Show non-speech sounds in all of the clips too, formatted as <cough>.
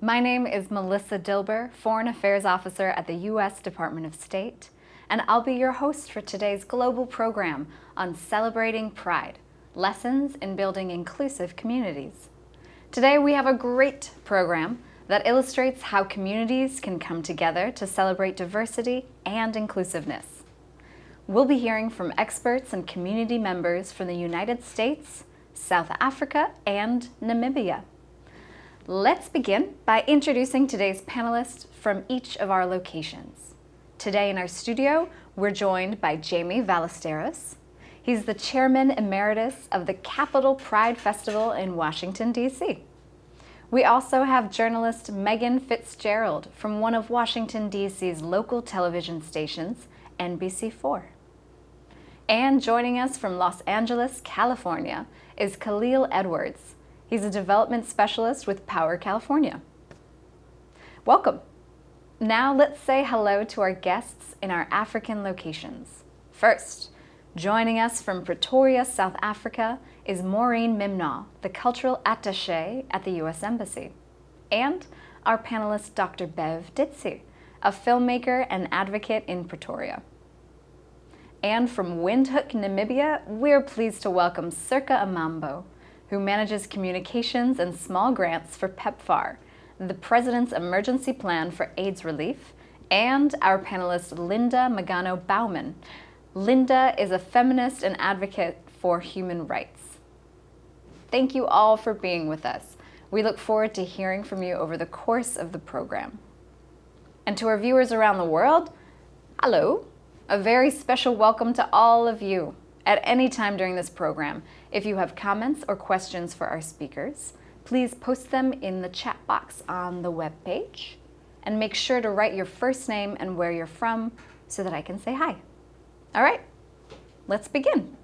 My name is Melissa Dilber, Foreign Affairs Officer at the U.S. Department of State, and I'll be your host for today's global program on celebrating pride, lessons in building inclusive communities. Today we have a great program that illustrates how communities can come together to celebrate diversity and inclusiveness. We'll be hearing from experts and community members from the United States, South Africa, and Namibia. Let's begin by introducing today's panelists from each of our locations. Today in our studio, we're joined by Jamie Ballesteros. He's the Chairman Emeritus of the Capital Pride Festival in Washington, D.C. We also have journalist Megan Fitzgerald from one of Washington, D.C.'s local television stations, NBC4. And joining us from Los Angeles, California, is Khalil Edwards. He's a development specialist with Power California. Welcome. Now let's say hello to our guests in our African locations. First, joining us from Pretoria, South Africa is Maureen Mimnaugh, the cultural attaché at the U.S. Embassy. And our panelist, Dr. Bev Ditsie, a filmmaker and advocate in Pretoria. And from Windhoek, Namibia, we're pleased to welcome Circa Amambo, who manages communications and small grants for PEPFAR, the President's Emergency Plan for AIDS Relief, and our panelist Linda Magano Baumann. Linda is a feminist and advocate for human rights. Thank you all for being with us. We look forward to hearing from you over the course of the program. And to our viewers around the world, hello. A very special welcome to all of you. At any time during this program, if you have comments or questions for our speakers, please post them in the chat box on the web page and make sure to write your first name and where you're from so that I can say hi. All right, let's begin.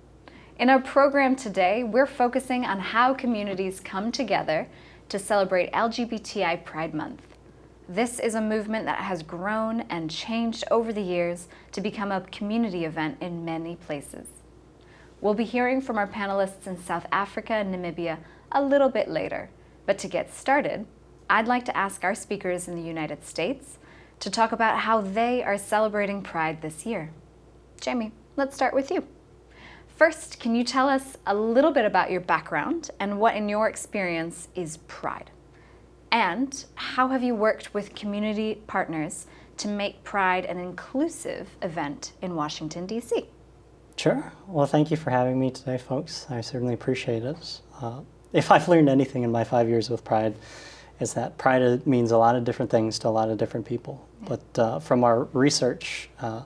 In our program today, we're focusing on how communities come together to celebrate LGBTI Pride Month. This is a movement that has grown and changed over the years to become a community event in many places. We'll be hearing from our panelists in South Africa and Namibia a little bit later, but to get started, I'd like to ask our speakers in the United States to talk about how they are celebrating Pride this year. Jamie, let's start with you. First, can you tell us a little bit about your background and what in your experience is Pride? And how have you worked with community partners to make Pride an inclusive event in Washington, D.C.? Sure. Well, thank you for having me today, folks. I certainly appreciate it. Uh, if I've learned anything in my five years with Pride, is that Pride means a lot of different things to a lot of different people. But uh, from our research, uh,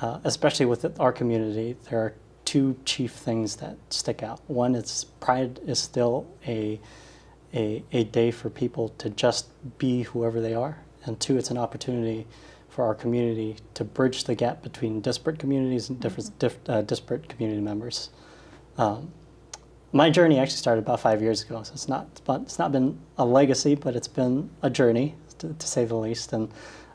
uh especially with our community, there are two chief things that stick out. One is Pride is still a a, a day for people to just be whoever they are. And two, it's an opportunity for our community to bridge the gap between disparate communities and different, mm -hmm. diff, uh, disparate community members. Um, my journey actually started about five years ago, so it's not, it's not been a legacy, but it's been a journey, to, to say the least. And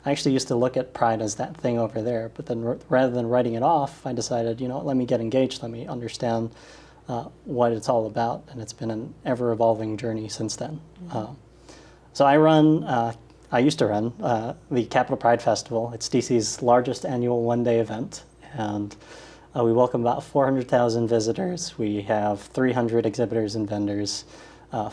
I actually used to look at Pride as that thing over there, but then rather than writing it off, I decided, you know, let me get engaged, let me understand uh, what it's all about, and it's been an ever-evolving journey since then. Mm -hmm. uh, so I run, uh, I used to run uh, the Capital Pride Festival. It's DC's largest annual one-day event, and uh, we welcome about 400,000 visitors. We have 300 exhibitors and vendors, uh,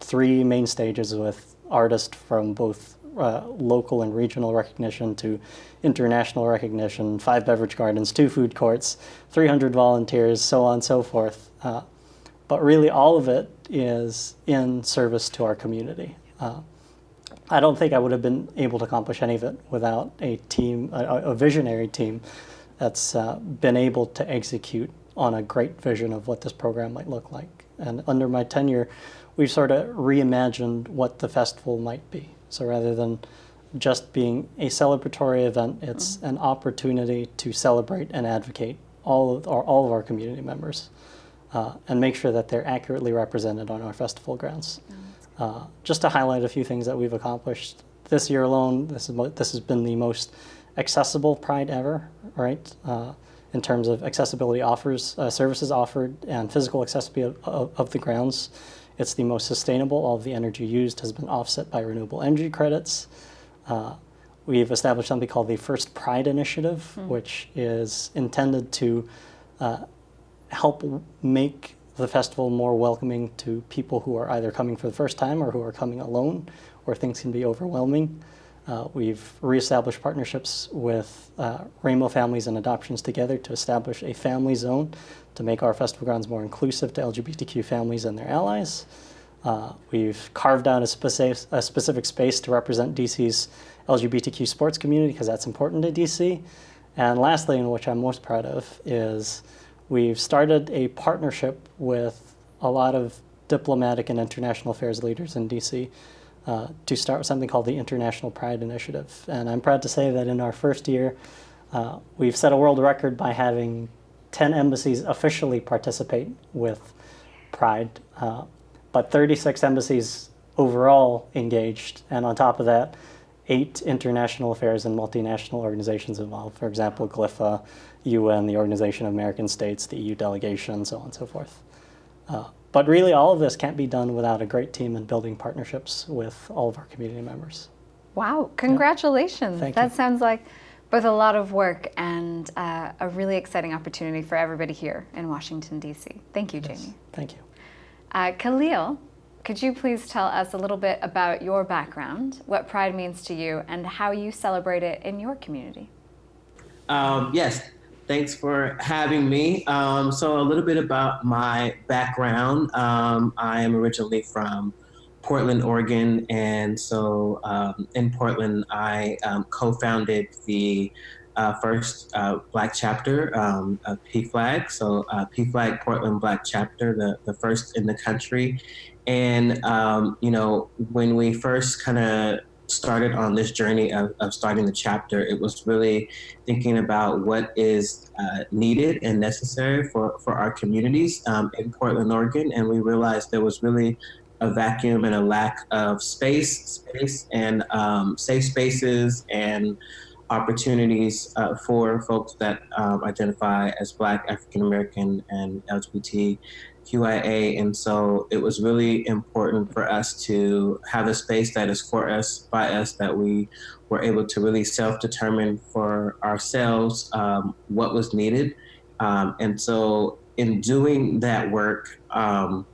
three main stages with artists from both uh, local and regional recognition to international recognition, five beverage gardens, two food courts, 300 volunteers, so on and so forth. Uh, but really all of it is in service to our community. I don't think I would have been able to accomplish any of it without a team, a, a visionary team that's uh, been able to execute on a great vision of what this program might look like. And under my tenure, we've sort of reimagined what the festival might be. So rather than just being a celebratory event, it's mm. an opportunity to celebrate and advocate all of our, all of our community members uh, and make sure that they're accurately represented on our festival grounds. Uh, just to highlight a few things that we've accomplished this year alone, this, is, this has been the most accessible Pride ever, right? Uh, in terms of accessibility offers, uh, services offered, and physical accessibility of, of, the grounds. It's the most sustainable. All of the energy used has been offset by renewable energy credits. Uh, we've established something called the First Pride Initiative, mm. which is intended to uh, help make the festival more welcoming to people who are either coming for the first time or who are coming alone, where things can be overwhelming. Uh, we've reestablished partnerships with uh, Rainbow Families and Adoptions Together to establish a family zone to make our festival grounds more inclusive to LGBTQ families and their allies. Uh, we've carved out a specific, a specific space to represent DC's LGBTQ sports community because that's important to DC. And lastly, and which I'm most proud of, is we've started a partnership with a lot of diplomatic and international affairs leaders in DC uh, to start with something called the International Pride Initiative. And I'm proud to say that in our first year, uh, we've set a world record by having 10 embassies officially participate with Pride, uh, but 36 embassies overall engaged. And on top of that, eight international affairs and multinational organizations involved. For example, GLIFAA, UN, the Organization of American States, the EU delegation, so on and so forth. Uh, but really, all of this can't be done without a great team and building partnerships with all of our community members. Wow, congratulations. Yeah. that you. sounds like both a lot of work and uh, a really exciting opportunity for everybody here in Washington, D.C. Thank you, yes. Jamie. Thank you. Uh, Khalil, could you please tell us a little bit about your background, what Pride means to you, and how you celebrate it in your community? Um, yes, thanks for having me. Um, so, a little bit about my background. Um, I am originally from Portland, Oregon, and so um, in Portland, I um, co founded the uh, first uh, Black chapter um, of PFLAG. So, uh, PFLAG Portland Black chapter, the, the first in the country. And, um, you know, when we first kind of started on this journey of, of, starting the chapter, it was really thinking about what is uh, needed and necessary for, for our communities um, in Portland, Oregon. And we realized there was really a vacuum and a lack of space, space and um, safe spaces and opportunities uh, for folks that um, identify as Black, African American, and LGBT QIA. And so it was really important for us to have a space that is for us, by us, that we were able to really self determine for ourselves um, what was needed. Um, and so in doing that work, um,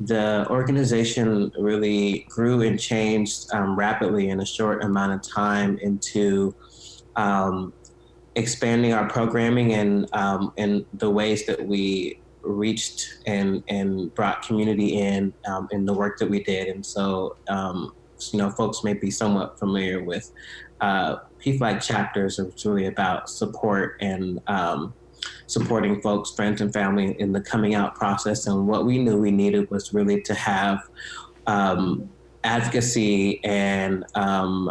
the organization really grew and changed um, rapidly in a short amount of time into um, expanding our programming and um, and the ways that we reached and and brought community in um, in the work that we did. And so, um, you know, folks may be somewhat familiar with uh, PFLAG chapters. It's really about support and um, supporting folks, friends, and family in the coming out process. And what we knew we needed was really to have um, advocacy and um,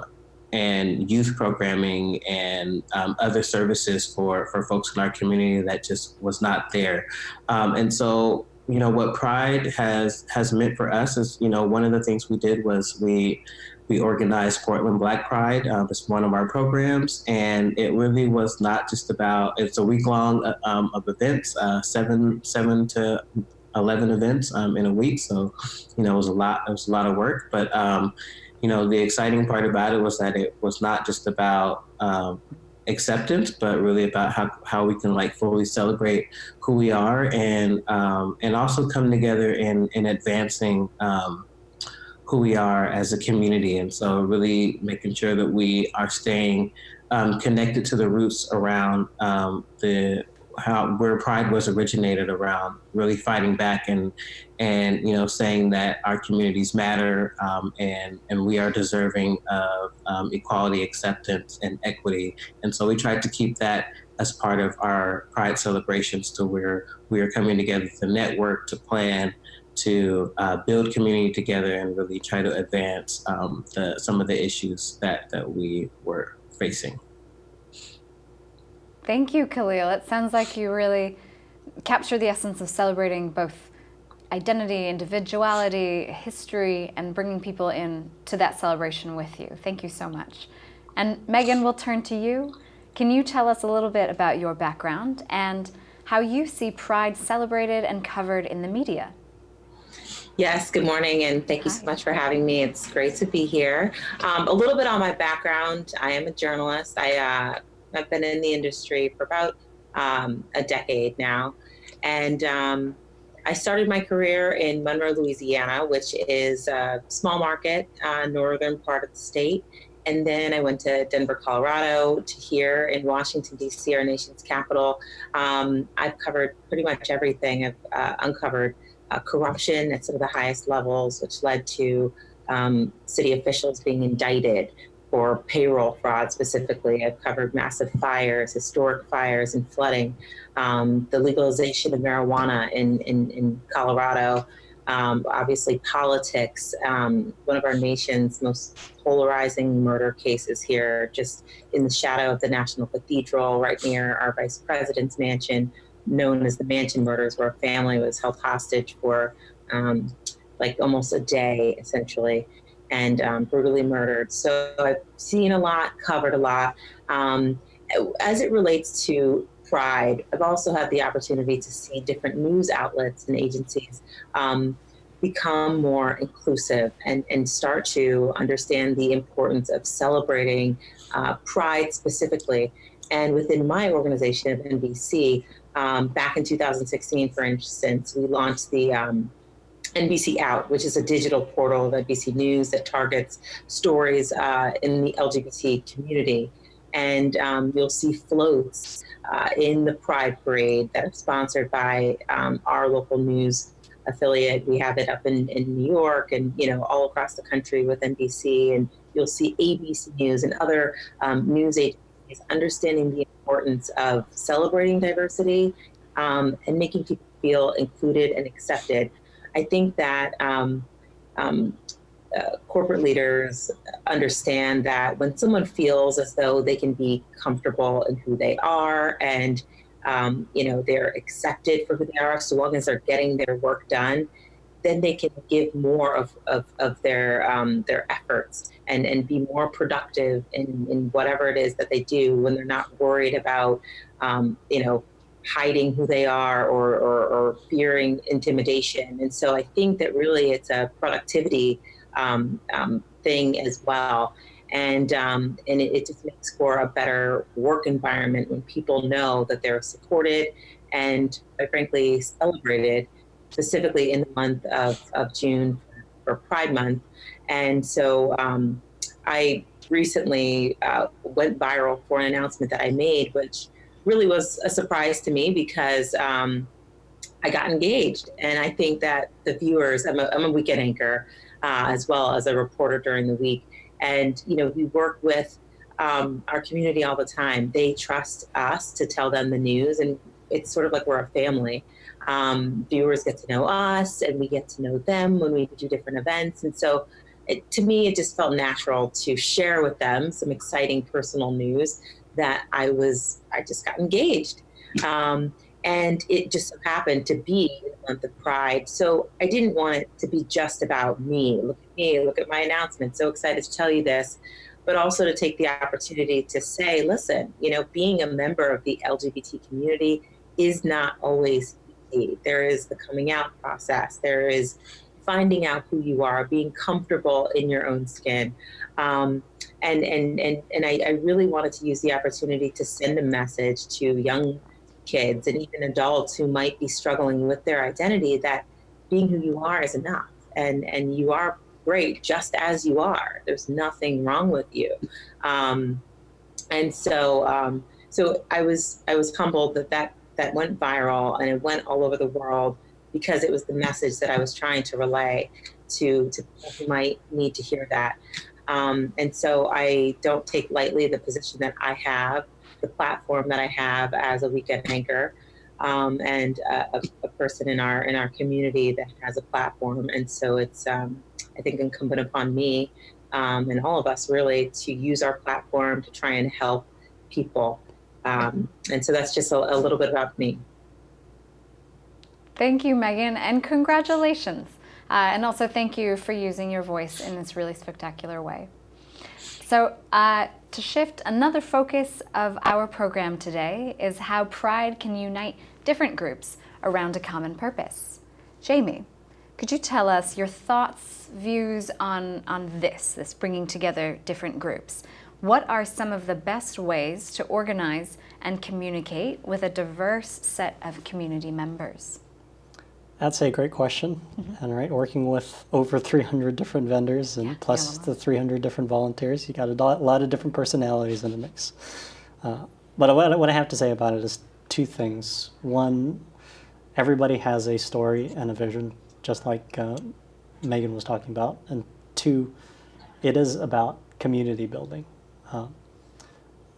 and youth programming and um, other services for, for folks in our community that just was not there. Um, and so, you know, what Pride has has meant for us is, you know, one of the things we did was we we organized Portland Black Pride. Um, it's one of our programs, and it really was not just about. It's a week long uh, um, of events, uh, seven seven to 11 events um, in a week. So, you know, it was a lot, it was a lot of work, but um, you know, the exciting part about it was that it was not just about um, acceptance, but really about how, how we can like fully celebrate who we are and um, and also come together in in advancing um, who we are as a community. And so, really making sure that we are staying um, connected to the roots around um, the how where pride was originated around really fighting back and and you know saying that our communities matter um, and and we are deserving of um, equality acceptance and equity. And so we tried to keep that as part of our pride celebrations to where we are coming together to network to plan to uh, build community together and really try to advance um, the, some of the issues that that we were facing Thank you, Khalil. It sounds like you really capture the essence of celebrating both identity, individuality, history, and bringing people in to that celebration with you. Thank you so much. And Megan, we'll turn to you. Can you tell us a little bit about your background and how you see Pride celebrated and covered in the media? Yes, good morning, and thank you so much for having me. It's great to be here. Um, a little bit on my background. I am a journalist. I, uh, I've been in the industry for about um, a decade now. And um, I started my career in Monroe, Louisiana, which is a small market, uh, northern part of the state. And then I went to Denver, Colorado, to here in Washington, D.C., our nation's capital. Um, I've covered pretty much everything. I've uh, uncovered uh, corruption at some of the highest levels, which led to um, city officials being indicted for payroll fraud specifically. I've covered massive fires, historic fires, and flooding, um, the legalization of marijuana in, in, in Colorado, um, obviously politics, um, one of our nation's most polarizing murder cases here, just in the shadow of the National Cathedral, right near our vice president's mansion, known as the Mansion Murders, where a family was held hostage for um, like almost a day, essentially, and um, brutally murdered. So I've seen a lot, covered a lot. Um, as it relates to pride. I've also had the opportunity to see different news outlets and agencies um, become more inclusive and, and start to understand the importance of celebrating uh, pride specifically. And within my organization of NBC, um, back in 2016, for instance, we launched the um, NBC Out, which is a digital portal of NBC News that targets stories uh, in the LGBT community. And um, you'll see floats uh, in the Pride Parade that are sponsored by um, our local news affiliate. We have it up in, in New York and, you know, all across the country with NBC. And you'll see ABC News and other um, news agencies understanding the importance of celebrating diversity um, and making people feel included and accepted. I think that um, um uh, corporate leaders understand that when someone feels as though they can be comfortable in who they are and um, you know they're accepted for who they are so long as they're getting their work done then they can give more of, of, of their um, their efforts and, and be more productive in, in whatever it is that they do when they're not worried about um, you know hiding who they are or, or, or fearing intimidation and so I think that really it's a productivity um, um, thing as well. And, um, and it, it, just makes for a better work environment when people know that they're supported and, quite frankly, celebrated, specifically in the month of, of June for Pride Month. And so um, I recently uh, went viral for an announcement that I made, which really was a surprise to me because um, I got engaged. And I think that the viewers, I'm a, I'm a weekend anchor, uh, as well as a reporter during the week. And, you know, we work with um, our community all the time. They trust us to tell them the news, and it's sort of like we're a family. Um, viewers get to know us, and we get to know them when we do different events. And so, it, to me, it just felt natural to share with them some exciting personal news that I was, I just got engaged. Um, and it just so happened to be the month of Pride. So I didn't want it to be just about me. Look at me, look at my announcement. So excited to tell you this, but also to take the opportunity to say, listen, you know, being a member of the LGBT community is not always easy. There is the coming out process. There is finding out who you are, being comfortable in your own skin. Um, and and, and, and I, I really wanted to use the opportunity to send a message to young kids and even adults who might be struggling with their identity that being who you are is enough. And and you are great just as you are. There's nothing wrong with you. Um, and so um, so i was i was humbled that that that went viral and it went all over the world because it was the message that i was trying to relay to to people who might need to hear that um, and so i don't take lightly the position that i have the platform that I have as a weekend anchor um, and a, a, person in our in our community that has a platform. And so it's um, I think incumbent upon me um, and all of us really to use our platform to try and help people. Um, and so that's just a, a little bit about me. Thank you, Megan, and congratulations. Uh, and also thank you for using your voice in this really spectacular way. So uh, to shift, another focus of our program today is how pride can unite different groups around a common purpose. Jamie, Could you tell us your thoughts, views on, on this, this bringing together different groups? What are some of the best ways to organize and communicate with a diverse set of community members? That's a great question. Mm-hmm. And right, working with over 300 different vendors and yeah, plus the 300 different volunteers, you got a lot of different personalities in the mix. Uh, but what, what I have to say about it is two things. One, everybody has a story and a vision, just like uh, Megan was talking about. And two, it is about community building. Uh,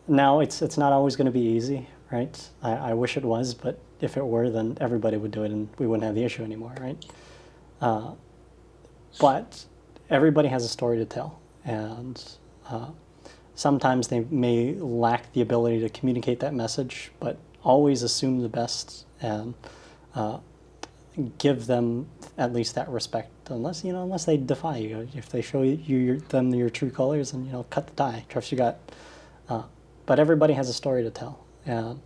now, it's, it's not always going to be easy, right? I, I wish it was, but if it were, then everybody would do it and we wouldn't have the issue anymore, right? Uh, but everybody has a story to tell. And uh, sometimes they may lack the ability to communicate that message, but always assume the best and uh, give them at least that respect. Unless you know, unless they defy you, if they show you your, them your true colors, and you know, cut the tie, trust your gut. Uh, but everybody has a story to tell, and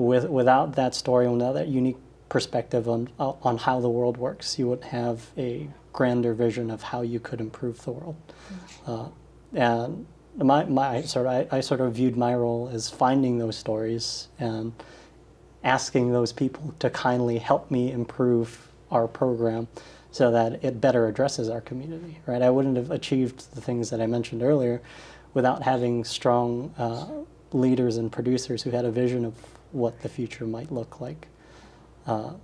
with, without that story, without that unique perspective on, on how the world works, you wouldn't have a grander vision of how you could improve the world. Uh, and my, my sort of, I, I, sort of viewed my role as finding those stories and asking those people to kindly help me improve our program so that it better addresses our community, right? I wouldn't have achieved the things that I mentioned earlier without having strong uh, leaders and producers who had a vision of what the future might look like. Uh,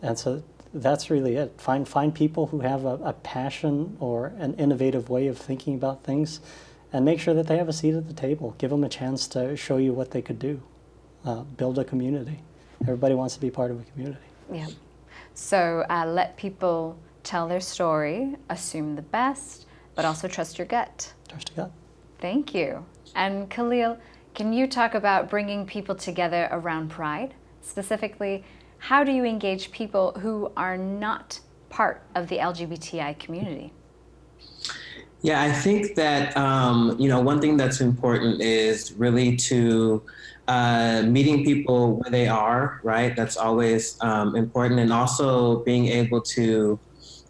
and so that's really it. Find, find people who have a, a, passion or an innovative way of thinking about things and make sure that they have a seat at the table. Give them a chance to show you what they could do. Uh, build a community. Everybody wants to be part of a community. Yeah. So uh, let people tell their story, assume the best, but also trust your gut. Trust your gut. Thank you. And Khalil, can you talk about bringing people together around Pride? Specifically, how do you engage people who are not part of the LGBTI community? Yeah, I think that um, you know one thing that's important is really to uh, meeting people where they are. Right, that's always um, important, and also being able to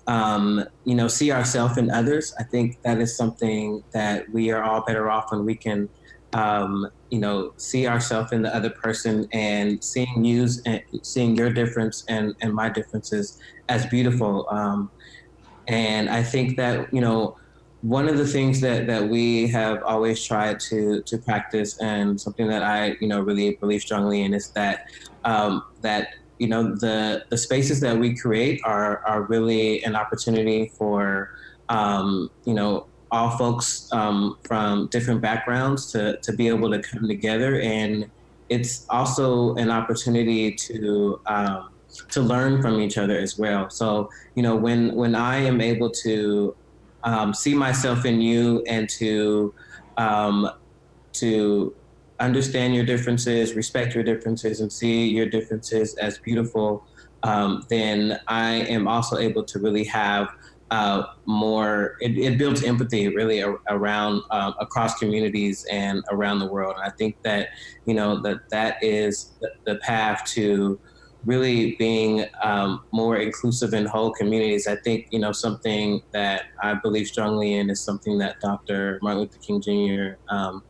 um, you know see ourselves in others. I think that is something that we are all better off when we can um, you know, see ourselves in the other person and seeing you and seeing your difference and, and my differences as beautiful. Um, and I think that, you know, one of the things that, that we have always tried to, to practice and something that I, you know, really believe strongly in is that, um, that, you know, the, the spaces that we create are, are really an opportunity for, um, you know, all folks um, from different backgrounds to, to be able to come together. And it's also an opportunity to, um, to learn from each other as well. So, you know, when, when I am able to um, see myself in you and to, um, to understand your differences, respect your differences, and see your differences as beautiful, um, then I am also able to really have uh, more, it, it, builds empathy really around um, across communities and around the world. And I think that, you know, that that is the, path to really being um, more inclusive in whole communities. I think, you know, something that I believe strongly in is something that Dr. Martin Luther King Jr. Um,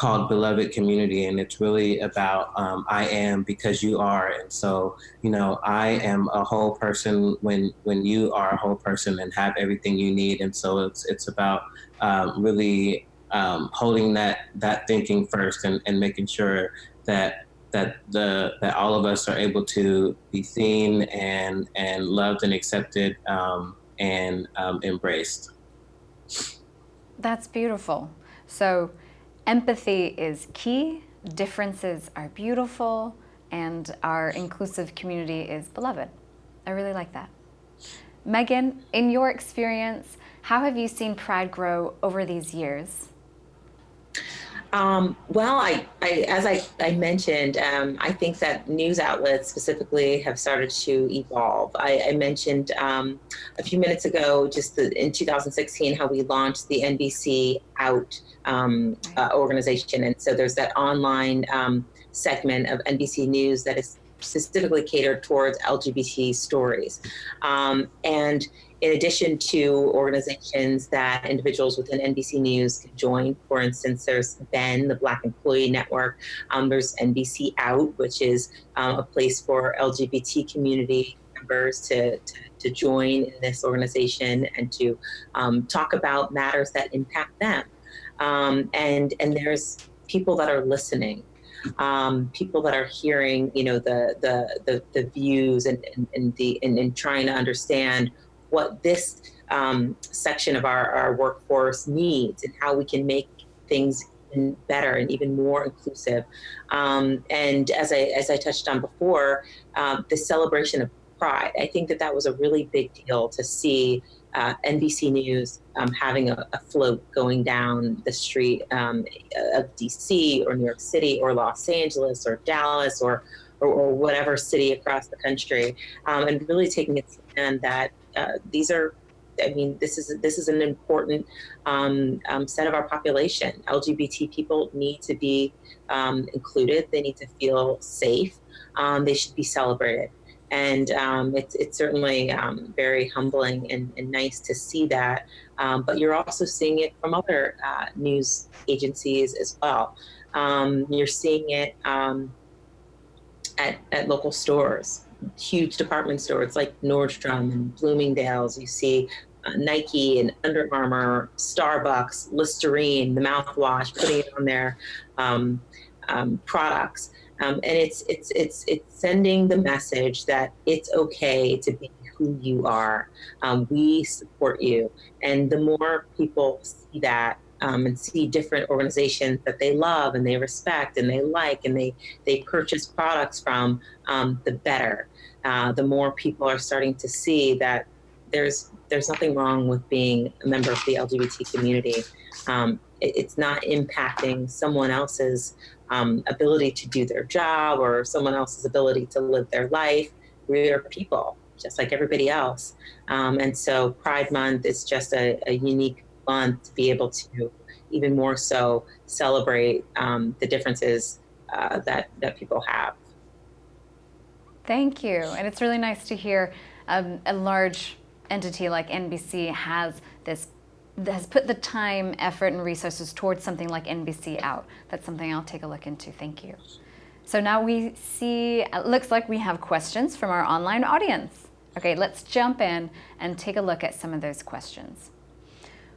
called Beloved Community, and it's really about um, I am because you are, and so you know I am a whole person when when you are a whole person and have everything you need, and so it's it's about um, really um, holding that that thinking first and, and making sure that that the that all of us are able to be seen and and loved and accepted um, and um, embraced. That's beautiful. So Empathy is key, differences are beautiful, and our inclusive community is beloved. I really like that. Megan, in your experience, how have you seen Pride grow over these years? Um, well, I, I, as I, I mentioned, um, I think that news outlets specifically have started to evolve. I, I mentioned um, a few minutes ago, just the, in 2016, how we launched the NBC Out um, uh, organization. And so there's that online um, segment of NBC News that is specifically catered towards LGBT stories. Um, and in addition to organizations that individuals within NBC News can join, for instance, there's BEN, the Black Employee Network. Um, there's NBC Out, which is um, a place for LGBT community members to, to, to, join in this organization and to um, talk about matters that impact them. Um, and, and there's people that are listening um, people that are hearing, you know, the the the, the views and, and, and the and, and, trying to understand what this um, section of our, our workforce needs and how we can make things better and even more inclusive. Um, and as I as I touched on before, um, the celebration of pride. I think that that was a really big deal to see uh, NBC News um, having a, a, float going down the street um, of DC or New York City or Los Angeles or Dallas or or, or whatever city across the country, um, and really taking a stand that uh, these are. I mean, this is this is an important um, um, set of our population. LGBT people need to be um, included. They need to feel safe. they should be celebrated and um, it's, it's certainly um, very humbling and, and, nice to see that. Um, but you're also seeing it from other uh, news agencies as well. Um, you're seeing it um, at, at local stores, huge department stores like Nordstrom and Bloomingdale's. You see uh, Nike and Under Armour, Starbucks, Listerine, the mouthwash, putting it on their um, products. Um, and it's it's it's it's sending the message that it's okay to be who you are. Um, we support you, and the more people see that um, and see different organizations that they love and they respect and they like and they they purchase products from, um, the better. Uh, the more people are starting to see that there's there's nothing wrong with being a member of the LGBT community. Um, it, it's not impacting someone else's um, ability to do their job or someone else's ability to live their life. We are people, just like everybody else. Um, and so Pride Month is just a, a, unique month to be able to even more so celebrate um, the differences uh, that, that people have. Thank you. And it's really nice to hear um, a large entity like NBC has this has put the time, effort, and resources towards something like NBC Out. That's something I'll take a look into. Thank you. So now we see, it looks like we have questions from our online audience. Okay, let's jump in and take a look at some of those questions.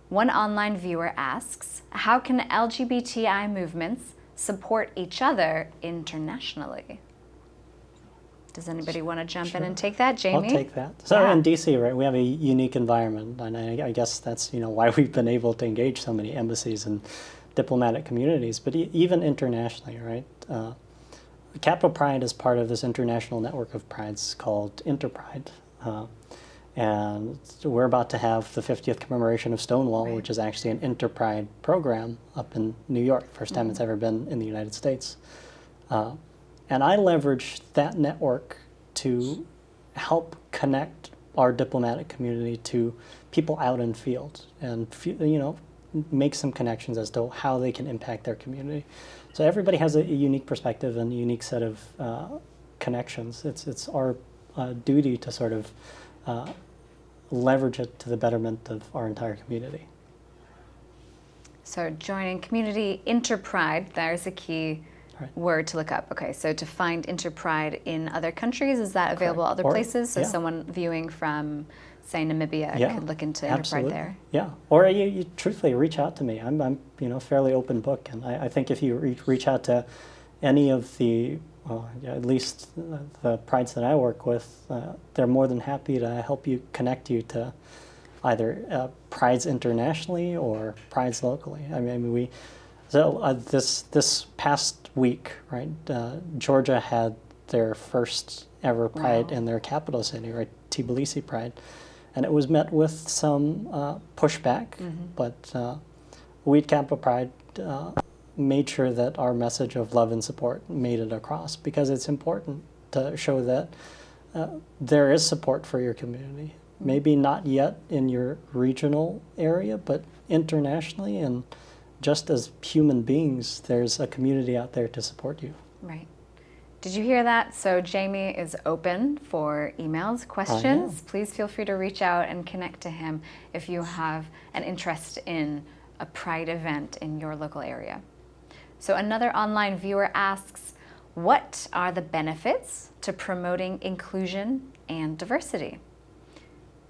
One online viewer asks, how can LGBTI movements support each other internationally? Does anybody want to jump sure. in and take that, Jamie? I'll take that. So yeah. in DC, right, we have a unique environment, and I, I, guess that's you know why we've been able to engage so many embassies and diplomatic communities, but e even internationally, right? Uh, Capital Pride is part of this international network of prides called Interpride. Uh, and we're about to have the 50th commemoration of Stonewall, right. which is actually an Interpride program up in New York, first time mm -hmm. it's ever been in the United States. Uh, and I leverage that network to help connect our diplomatic community to people out in field and, you know, make some connections as to how they can impact their community. So everybody has a, unique perspective and a unique set of uh, connections. It's, it's our uh, duty to sort of uh, leverage it to the betterment of our entire community. So joining community interpride, there's a key right. word to look up. Okay, so to find Interpride in other countries, is that available Correct. other or, places? So yeah. someone viewing from, say, Namibia yeah, could look into. Interpride there? Yeah, or you, you, truthfully reach out to me. I'm, I'm you know, fairly open book, and I, I think if you re reach out to any of the, well, at least the prides that I work with, uh, they're more than happy to help you connect you to either uh, prides internationally or prides locally. I mean, we so uh, this this past week, right? Uh, Georgia had their first ever Pride wow. in their capital city, right? Tbilisi Pride, and it was met with some uh, pushback. Mm -hmm. But uh, we at Capital Pride uh, made sure that our message of love and support made it across because it's important to show that uh, there is support for your community. Mm-hmm. Maybe not yet in your regional area, but internationally and just as human beings, there's a community out there to support you. Right. Did you hear that? So Jamie is open for emails, questions. Please feel free to reach out and connect to him if you have an interest in a Pride event in your local area. So another online viewer asks, what are the benefits to promoting inclusion and diversity?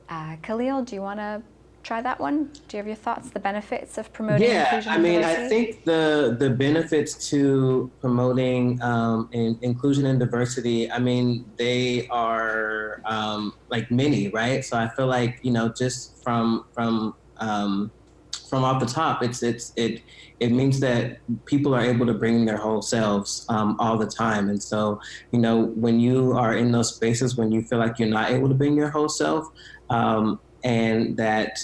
Uh, Khalil, do you want to try that one? Do you have your thoughts, the benefits of promoting yeah, inclusion I and mean, diversity? I think the the benefits to promoting um, in, inclusion and diversity. I mean, they are um, like many, right? So I feel like you know, just from from um, from off the top, it's it's it it means that people are able to bring their whole selves um, all the time, and so you know, when you are in those spaces when you feel like you're not able to bring your whole self, um, and that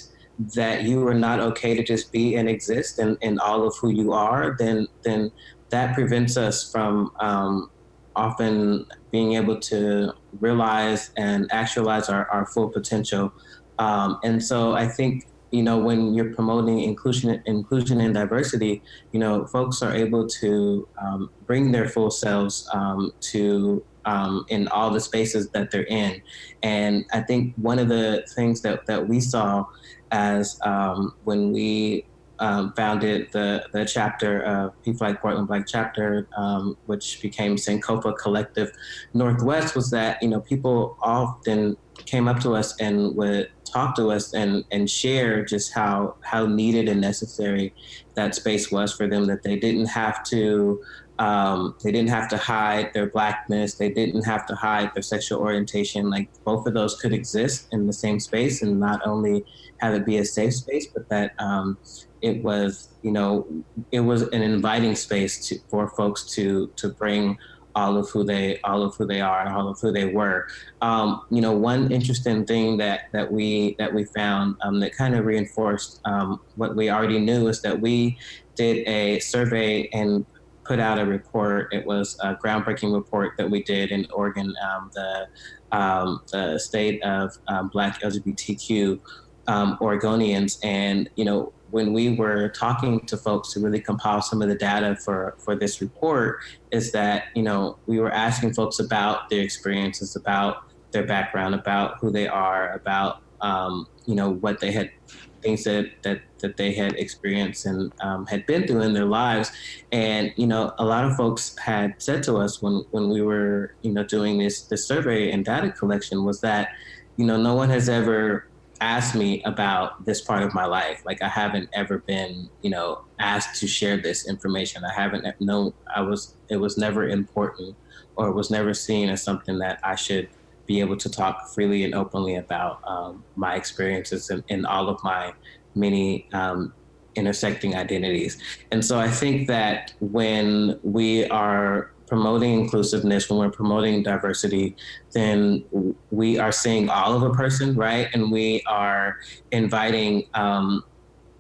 that you are not okay to just be and exist in, in all of who you are, then then that prevents us from um, often being able to realize and actualize our, our full potential. Um, and so I think you know when you're promoting inclusion inclusion and diversity, you know folks are able to um, bring their full selves um, to um, in all the spaces that they're in. And I think one of the things that, that we saw as um, when we um, founded the, the chapter of PFLAG Portland Black Chapter, um, which became Sankofa Collective Northwest, was that, you know, people often came up to us and would talk to us and, and share just how, how needed and necessary that space was for them, that they didn't have to um, they didn't have to hide their blackness. They didn't have to hide their sexual orientation. Like both of those could exist in the same space and not only have it be a safe space, but that um, it was, you know, it was an inviting space to, for folks to to bring all of who they all of who they are and all of who they were. Um, you know, one interesting thing that that we that we found um, that kind of reinforced um, what we already knew is that we did a survey and put out a report. It was a groundbreaking report that we did in Oregon, um, the, um, the state of um, Black LGBTQ um, Oregonians. And, you know, when we were talking to folks to really compile some of the data for, for this report, is that, you know, we were asking folks about their experiences, about their background, about who they are, about, um, you know, what they had things that that that they had experienced and um, had been through in their lives. And you know a lot of folks had said to us when when we were you know doing this this survey and data collection was that you know no one has ever asked me about this part of my life. Like i haven't ever been you know asked to share this information. I haven't known i was it was never important or it was never seen as something that i should be able to talk freely and openly about um, my experiences and, in, all of my many um, intersecting identities. And so I think that when we are promoting inclusiveness, when we're promoting diversity, then we are seeing all of a person, right? And we are inviting um,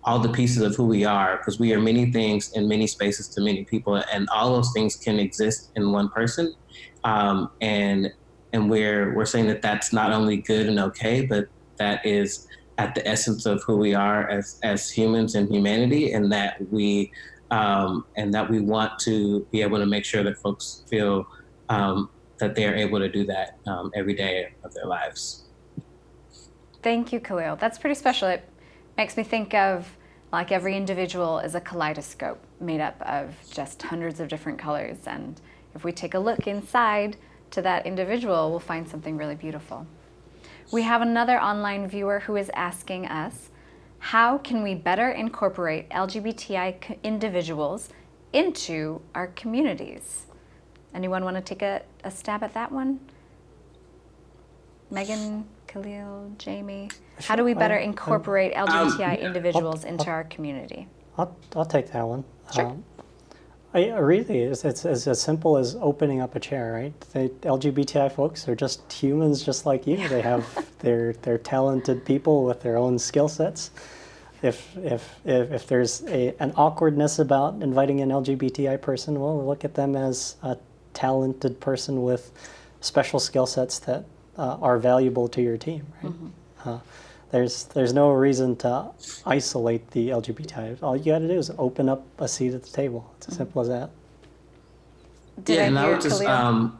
all the pieces of who we are because we are many things in many spaces to many people, and all those things can exist in one person. Um, and and we're we're saying that that's not only good and okay, but that is at the essence of who we are as as humans and humanity, and that we um, and that we want to be able to make sure that folks feel um, that they are able to do that um, every day of their lives. Thank you, Khalil. That's pretty special. It makes me think of like every individual is a kaleidoscope made up of just hundreds of different colors. And if we take a look inside, to that individual, we'll find something really beautiful. We have another online viewer who is asking us, how can we better incorporate LGBTI individuals into our communities? Anyone want to take a, a stab at that one? Megan, Khalil, Jamie, how do we better incorporate LGBTI um, individuals into our community? I'll, I'll take that one. Sure. Um, I, really, it's, it's, it's, as simple as opening up a chair, right? The LGBTI folks are just humans just like you. They have, they're, <laughs> they're talented people with their own skill sets. If, if, if, if there's a, an awkwardness about inviting an LGBTI person, well, look at them as a talented person with special skill sets that uh, are valuable to your team, right? Mm -hmm. uh, there's there's no reason to isolate the LGBTI. All you got to do is open up a seat at the table. It's as mm -hmm. simple as that. Did yeah, I and I hear would just, um,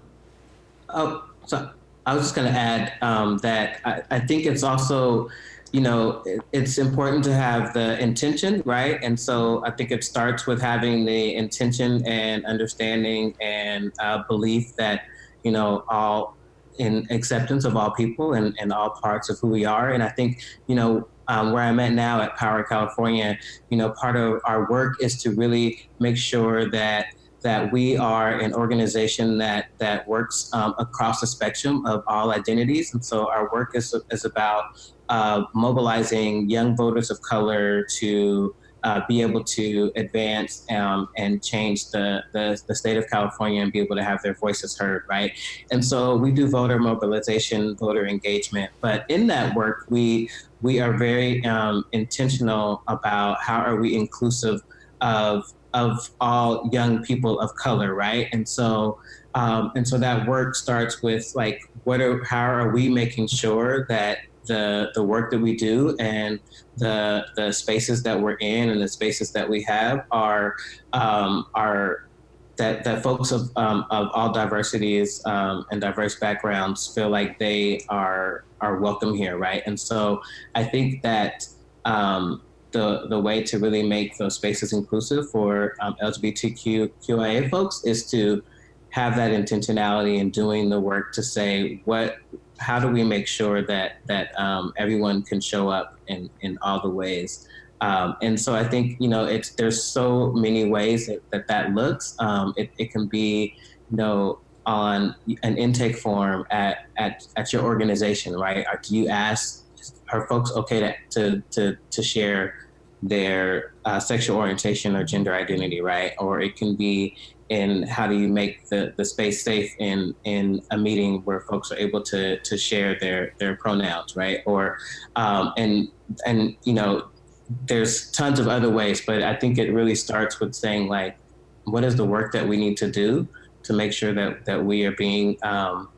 oh, so I was just going to add um, that I, I think it's also, you know, it, it's important to have the intention, right? And so I think it starts with having the intention and understanding and uh, belief that, you know, all in acceptance of all people and, and all parts of who we are. And I think, you know, um, where I'm at now at Power California, you know, part of our work is to really make sure that that we are an organization that that works um, across the spectrum of all identities, and so our work is is about uh, mobilizing young voters of color to uh, be able to advance um, and change the, the, the state of California and be able to have their voices heard, right? And so we do voter mobilization, voter engagement, but in that work, we we are very um, intentional about how are we inclusive of of all young people of color, right? And so um, and so that work starts with like what are how are we making sure that the the work that we do and the the spaces that we're in and the spaces that we have are um, are that that folks of um, of all diversities um, and diverse backgrounds feel like they are are welcome here, right? And so I think that um, the the way to really make those spaces inclusive for um, LGBTQIA folks is to have that intentionality in doing the work to say what how do we make sure that that um, everyone can show up in in all the ways? Um, and so I think you know it's there's so many ways that that, that looks. Um, it, it can be you know on an intake form at at, at your organization right? Do you ask are folks okay to to to, to share their uh, sexual orientation or gender identity right? Or it can be in how do you make the, the space safe in in a meeting where folks are able to to share their their pronouns right? Or um, and and you know there's tons of other ways but i think it really starts with saying like what is the work that we need to do to make sure that that we are being um,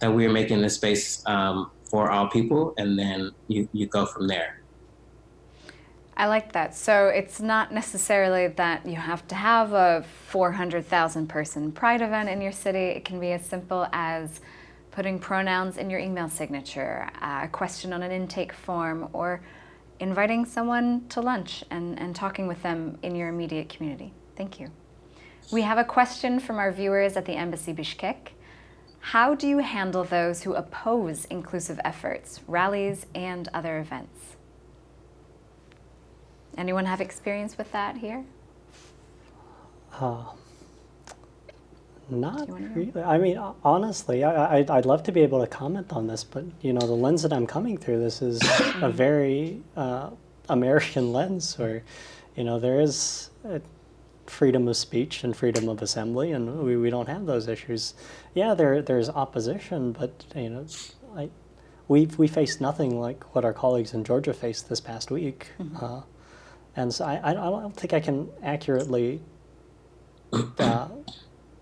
that we are making the space um, for all people and then you you go from there I like that. So it's not necessarily that you have to have a 400,000 person pride event in your city. It can be as simple as putting pronouns in your email signature, uh, a question on an intake form, or inviting someone to lunch and, and talking with them in your immediate community. Thank you. We have a question from our viewers at the Embassy Bishkek. How do you handle those who oppose inclusive efforts, rallies, and other events? Anyone have experience with that here? Uh, not you wanna go? really. I mean, honestly, I, I, I'd love to be able to comment on this, but you know, the lens that I'm coming through this is a <coughs> very uh, American <laughs> lens, where you know there is uh freedom of speech and freedom of assembly, and we, we don't have those issues. Yeah, there there's opposition, but you know, I we we faced nothing like what our colleagues in Georgia faced this past week. Uh, and so I, I I don't think I can accurately, uh,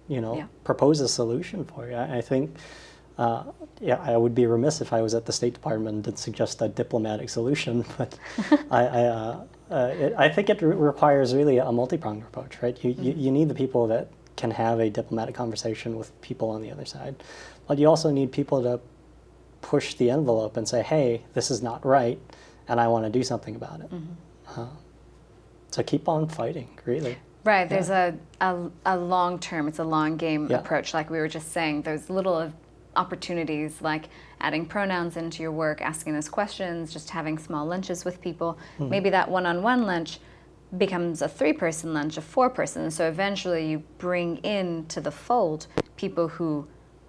you know, Yeah. propose a solution for you. I, I think, uh, yeah, I would be remiss if I was at the State Department and didn't suggest a diplomatic solution. <laughs> But <laughs> I, I, uh, uh, it, I think it re- requires really a multi-pronged approach, right? You, you, you need the people that can have a diplomatic conversation with people on the other side, but you also need people to push the envelope and say, hey, this is not right, and I want to do something about it. Uh, so keep on fighting, really. Right, there's a, a, a long term, it's a long game Yeah. approach, like we were just saying. Those little opportunities like adding pronouns into your work, asking those questions, just having small lunches with people. Hmm. Maybe that one on one lunch becomes a three person lunch, a four person. So eventually you bring into the fold people who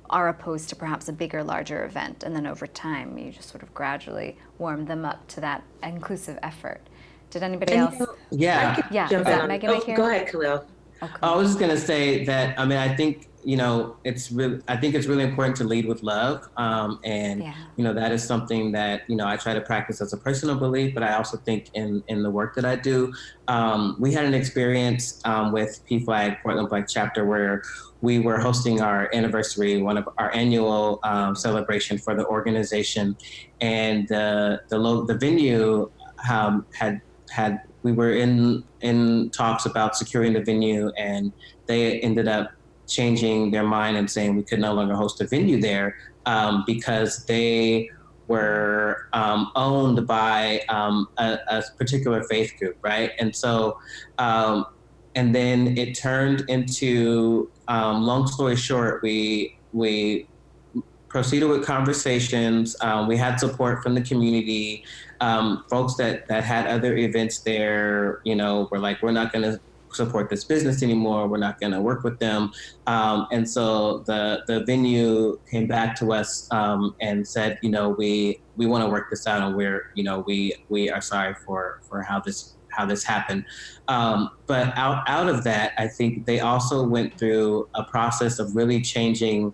are opposed to perhaps a bigger, larger event. And then over time, you just sort of gradually warm them up to that inclusive effort. Did anybody And, else? yeah could Yeah, jump is in that on- Megan oh, Aker? Go ahead, Khalil. Okay. I was just gonna say that. I mean, I think you know it's really. I think it's really important to lead with love, um, and Yeah. you know that is something that you know I try to practice as a personal belief, but I also think in in the work that I do. Um, we had an experience um, with PFLAG Portland Black Chapter where we were hosting our anniversary, one of our annual um, celebration for the organization, and the the lo- the venue um, had had we were in in talks about securing the venue and they ended up changing their mind and saying we could no longer host a venue there um, because they were um, owned by um, a, a, particular faith group, right? And so, um, and then it turned into, um, long story short, we we proceeded with conversations. Um, we had support from the community. Um, folks that, that had other events there, you know, were like, we're not going to support this business anymore. We're not going to work with them. Um, and so the, the venue came back to us um, and said, you know, we, we want to work this out and we're, you know, we, we are sorry for, for how this how this happened. Um, but out, out of that, I think they also went through a process of really changing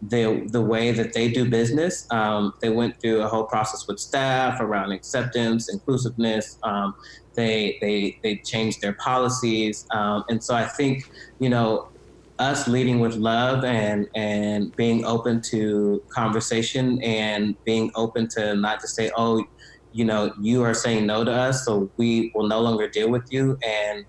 the the way that they do business. Um, they went through a whole process with staff around acceptance, inclusiveness. Um, they they they changed their policies, um, and so I think you know us leading with love and and being open to conversation and being open to not just say oh you know you are saying no to us so we will no longer deal with you and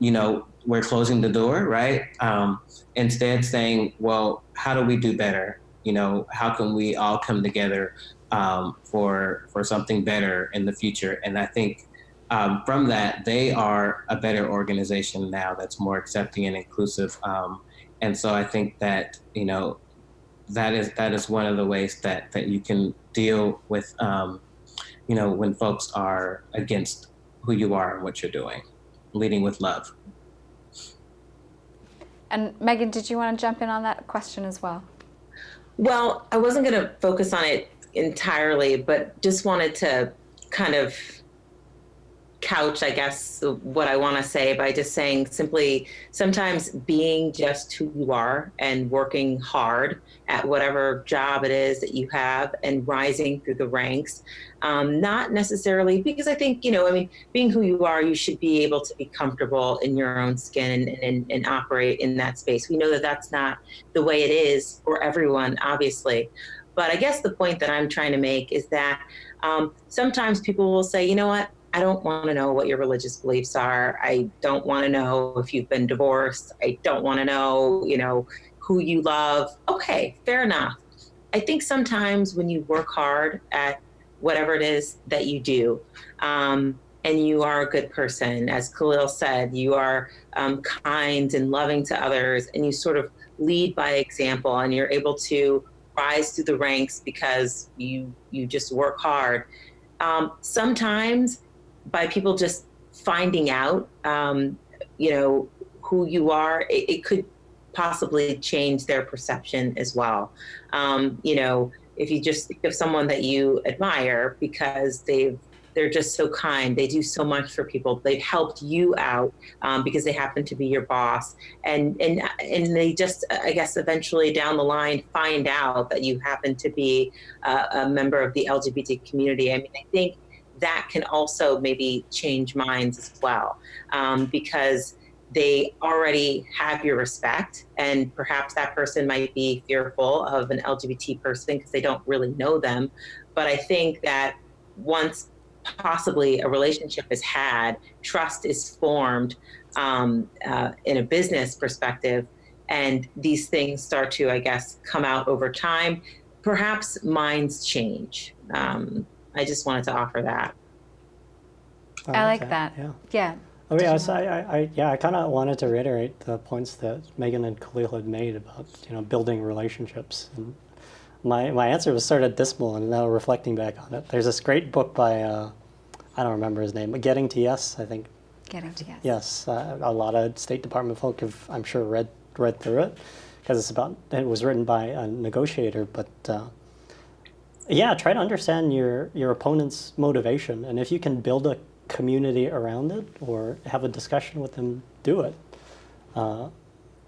you know we're closing the door, right? Um, instead, saying, well, how do we do better? You know, how can we all come together um, for for something better in the future? And I think um, from that, they are a better organization now that's more accepting and inclusive. Um, and so I think that you know that is that is one of the ways that that you can deal with um, you know when folks are against who you are and what you're doing, leading with love. And Megan, did you want to jump in on that question as well? Well, I wasn't going to focus on it entirely, but just wanted to kind of couch, I guess, what I want to say by just saying simply sometimes being just who you are and working hard at whatever job it is that you have and rising through the ranks. Um, not necessarily because I think, you know, I mean, being who you are, you should be able to be comfortable in your own skin and, and, and operate in that space. We know that that's not the way it is for everyone, obviously. But I guess the point that I'm trying to make is that um, sometimes people will say, you know what, I don't want to know what your religious beliefs are. I don't want to know if you've been divorced. I don't want to know, you know, who you love. Okay, fair enough. I think sometimes when you work hard at whatever it is that you do, um, and you are a good person, as Khalil said, you are um, kind and loving to others, and you sort of lead by example, and you're able to rise through the ranks because you you just work hard. Um, sometimes by people just finding out, um, you know, who you are, it, it, could possibly change their perception as well. Um, you know, if you just think of someone that you admire because they've they're just so kind. They do so much for people. They've helped you out um, because they happen to be your boss, and and and they just, I guess, eventually down the line find out that you happen to be a, a member of the LGBT community. I mean, I think that can also maybe change minds as well um, because they already have your respect and perhaps that person might be fearful of an lgbt person because they don't really know them but i think that once possibly a relationship is had trust is formed um, uh, in a business perspective and these things start to i guess come out over time perhaps minds change um, I just wanted to offer that. I, I like that. Yeah. Yeah. Oh yeah, so I, I, yeah, I kind of wanted to reiterate the points that Megan and Khalil had made about you know building relationships. And my my answer was sort of dismal, and now reflecting back on it, there's this great book by uh, I don't remember his name, but Getting to Yes, I think. Getting to Yes. Yes, uh, a lot of State Department folk have, I'm sure, read read through it because it's about it was written by a negotiator, but. Uh, yeah, try to understand your, your opponent's motivation. And if you can build a community around it or have a discussion with them, do it. Uh,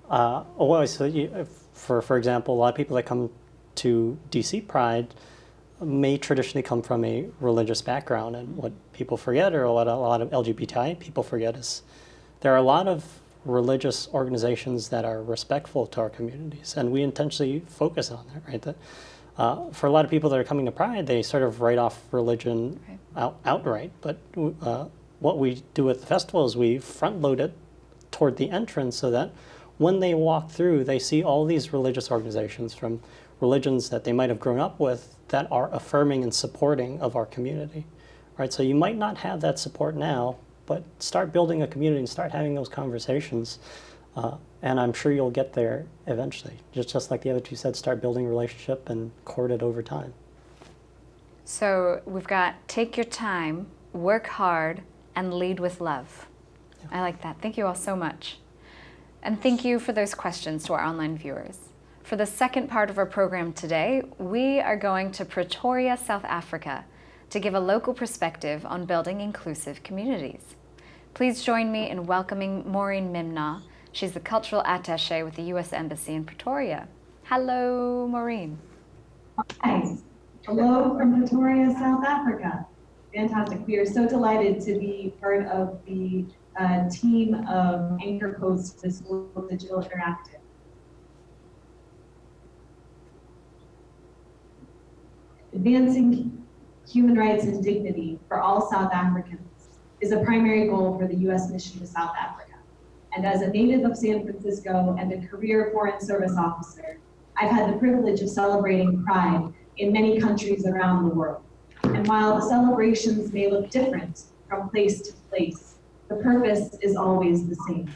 uh, oh, so you, for, for example, a lot of people that come to DC Pride may traditionally come from a religious background. And what people forget, or a lot a lot of LGBTI people forget, is there are a lot of religious organizations that are respectful to our communities. And we intentionally focus on that, right? That, uh, for a lot of people that are coming to Pride, they sort of write off religion right. out, outright. But uh, what we do at the festival is we front load it toward the entrance so that when they walk through, they see all these religious organizations from religions that they might have grown up with that are affirming and supporting of our community. Right? So you might not have that support now, but start building a community and start having those conversations. Uh, and I'm sure you'll get there eventually. Just, just like the other two said, start building a relationship and court it over time. So we've got take your time, work hard, and lead with love. Yeah. I like that. Thank you all so much. And thank you for those questions to our online viewers. For the second part of our program today, we are going to Pretoria, South Africa to give a local perspective on building inclusive communities. Please join me in welcoming Maureen Mimna. She's the cultural attaché with the U.S. Embassy in Pretoria. Hello, Maureen. Hi. Hello from Pretoria, South Africa. Fantastic. We are so delighted to be part of the uh, team of Anchor Post this Global Digital Interactive. Advancing human rights and dignity for all South Africans is a primary goal for the U.S. mission to South Africa. And as a native of San Francisco and a career Foreign Service officer, I've had the privilege of celebrating Pride in many countries around the world. And while the celebrations may look different from place to place, the purpose is always the same.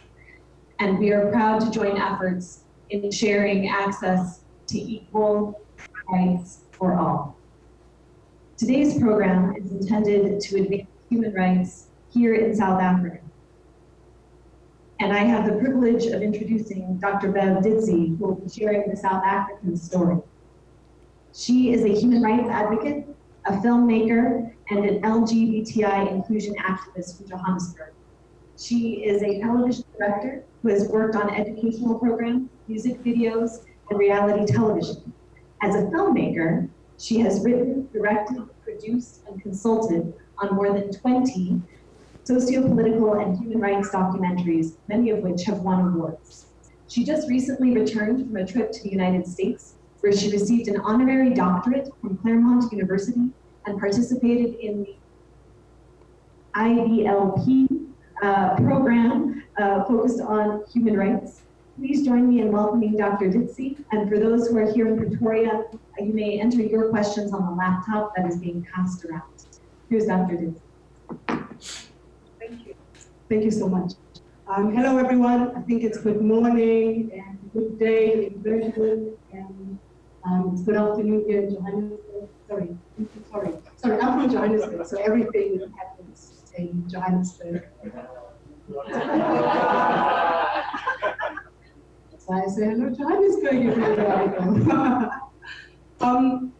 And we are proud to join efforts in sharing access to equal rights for all. Today's program is intended to advance human rights here in South Africa. And I have the privilege of introducing Dr. Bev Ditsie, who will be sharing the South African story. She is a human rights advocate, a filmmaker, and an LGBTI inclusion activist from Johannesburg. She is a television director who has worked on educational programs, music videos, and reality television. As a filmmaker, she has written, directed, produced, and consulted on more than 20 socio-political and human rights documentaries, many of which have won awards. She just recently returned from a trip to the United States where she received an honorary doctorate from Claremont University and participated in the IVLP uh, program uh, focused on human rights. Please join me in welcoming Dr. Ditsie. And for those who are here in Pretoria, you may enter your questions on the laptop that is being passed around. Here's Dr. Ditsie. Thank you. So much. Um, hello, everyone. I think it's good morning and good day in Berlin and um, good afternoon here in Johannesburg. Sorry, sorry, sorry. I'm from Johannesburg, so everything happens in Johannesburg. Why I say hello, Johannesburg. <laughs> Um,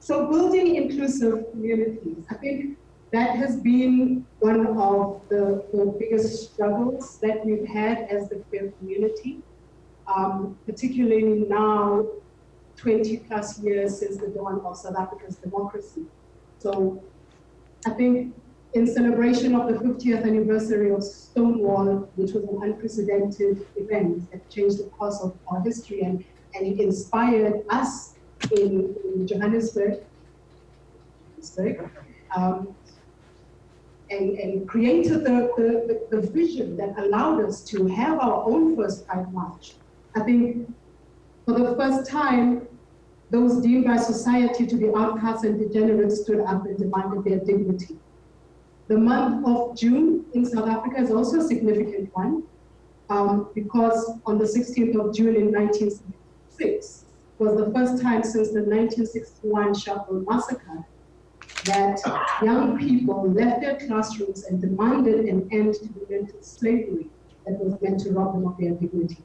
so building inclusive communities, I think that has been one of the, the biggest struggles that we've had as the queer community um, particularly now, 20 plus years since the dawn of South Africa's democracy. So I think in celebration of the 50th anniversary of Stonewall, which was an unprecedented event that changed the course of our history and, and it inspired us in, in Johannesburg, um, and, and created the, the, the, vision that allowed us to have our own first Pride March I think for the first time, those deemed by society to be outcasts and degenerates stood up and demanded their dignity. The month of June in South Africa is also a significant one um, because on the 16th of June in 1976 was the first time since the 1961 Sharpeville massacre that young people left their classrooms and demanded an end to the mental slavery that was meant to rob them of their dignity.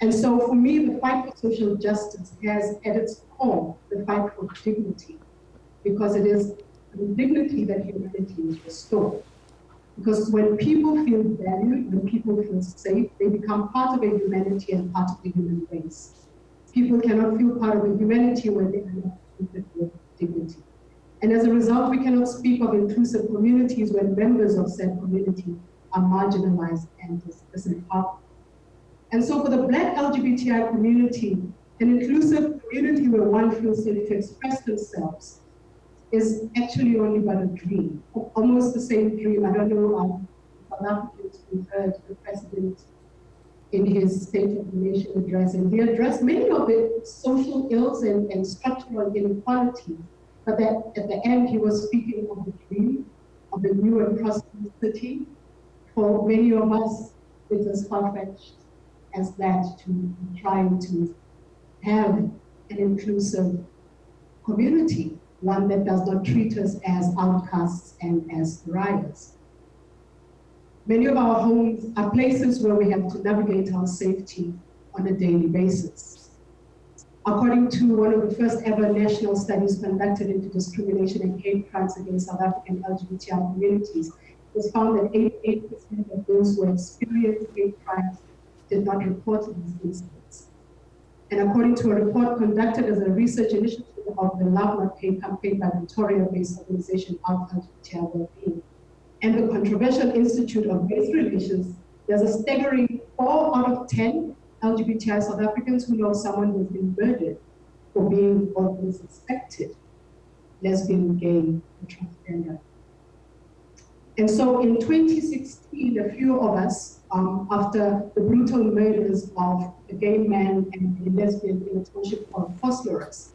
And so for me, the fight for social justice has at its core the fight for dignity, because it is the dignity that humanity is restored. Because when people feel valued, when people feel safe, they become part of a humanity and part of the human race. People cannot feel part of a humanity when they are not with dignity. And as a result, we cannot speak of inclusive communities when members of said community are marginalized and disempowered. And so for the Black LGBTI community, an inclusive community where one feels safe to express themselves is actually only but a dream, almost the same dream. I don't know um, South Africans who heard the president in his State of the Nation address, and he addressed many of the social ills and, and structural inequalities. But that at the end, he was speaking of the dream of the new and prosperous city. For many of us, it's as far-fetched as that to trying to have an inclusive community, one that does not treat us as outcasts and as pariahs. Many of our homes are places where we have to navigate our safety on a daily basis. According to one of the first ever national studies conducted into discrimination and hate crimes against South African LGBTI communities, it was found that 88% of those who experienced hate crimes did not report these incidents. And according to a report conducted as a research initiative of the Love Not Hate campaign by Pretoria-based organization Out LGBTI Wellbeing, and the Controversial Institute of Race Relations, there's a staggering four out of 10 LGBTI South Africans who know someone who's been murdered for being or who suspected lesbian, gay, or transgender. And so in 2016, a few of us, um, after the brutal murders of a gay man and a lesbian in a township called Vosloorus,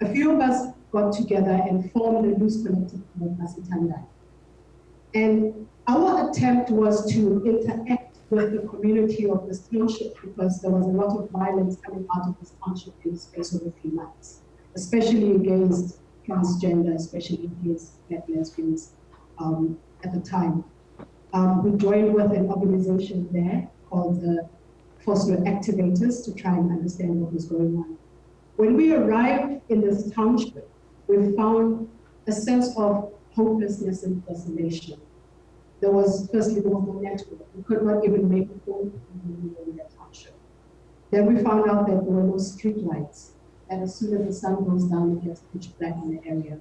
a few of us got together and formed a loose collective called Masitandai. And our attempt was to interact with the community of this township because there was a lot of violence coming out of this township in the space of a few months, especially against transgender, especially against lesbians um, at the time. Um, we joined with an organization there called the Foster Activators to try and understand what was going on. When we arrived in this township, we found a sense of hopelessness and desolation. There was, firstly, there was no network. We could not even make a phone call in that township. Then we found out that there were no street lights, and as soon as the sun goes down, it gets pitch black in the area.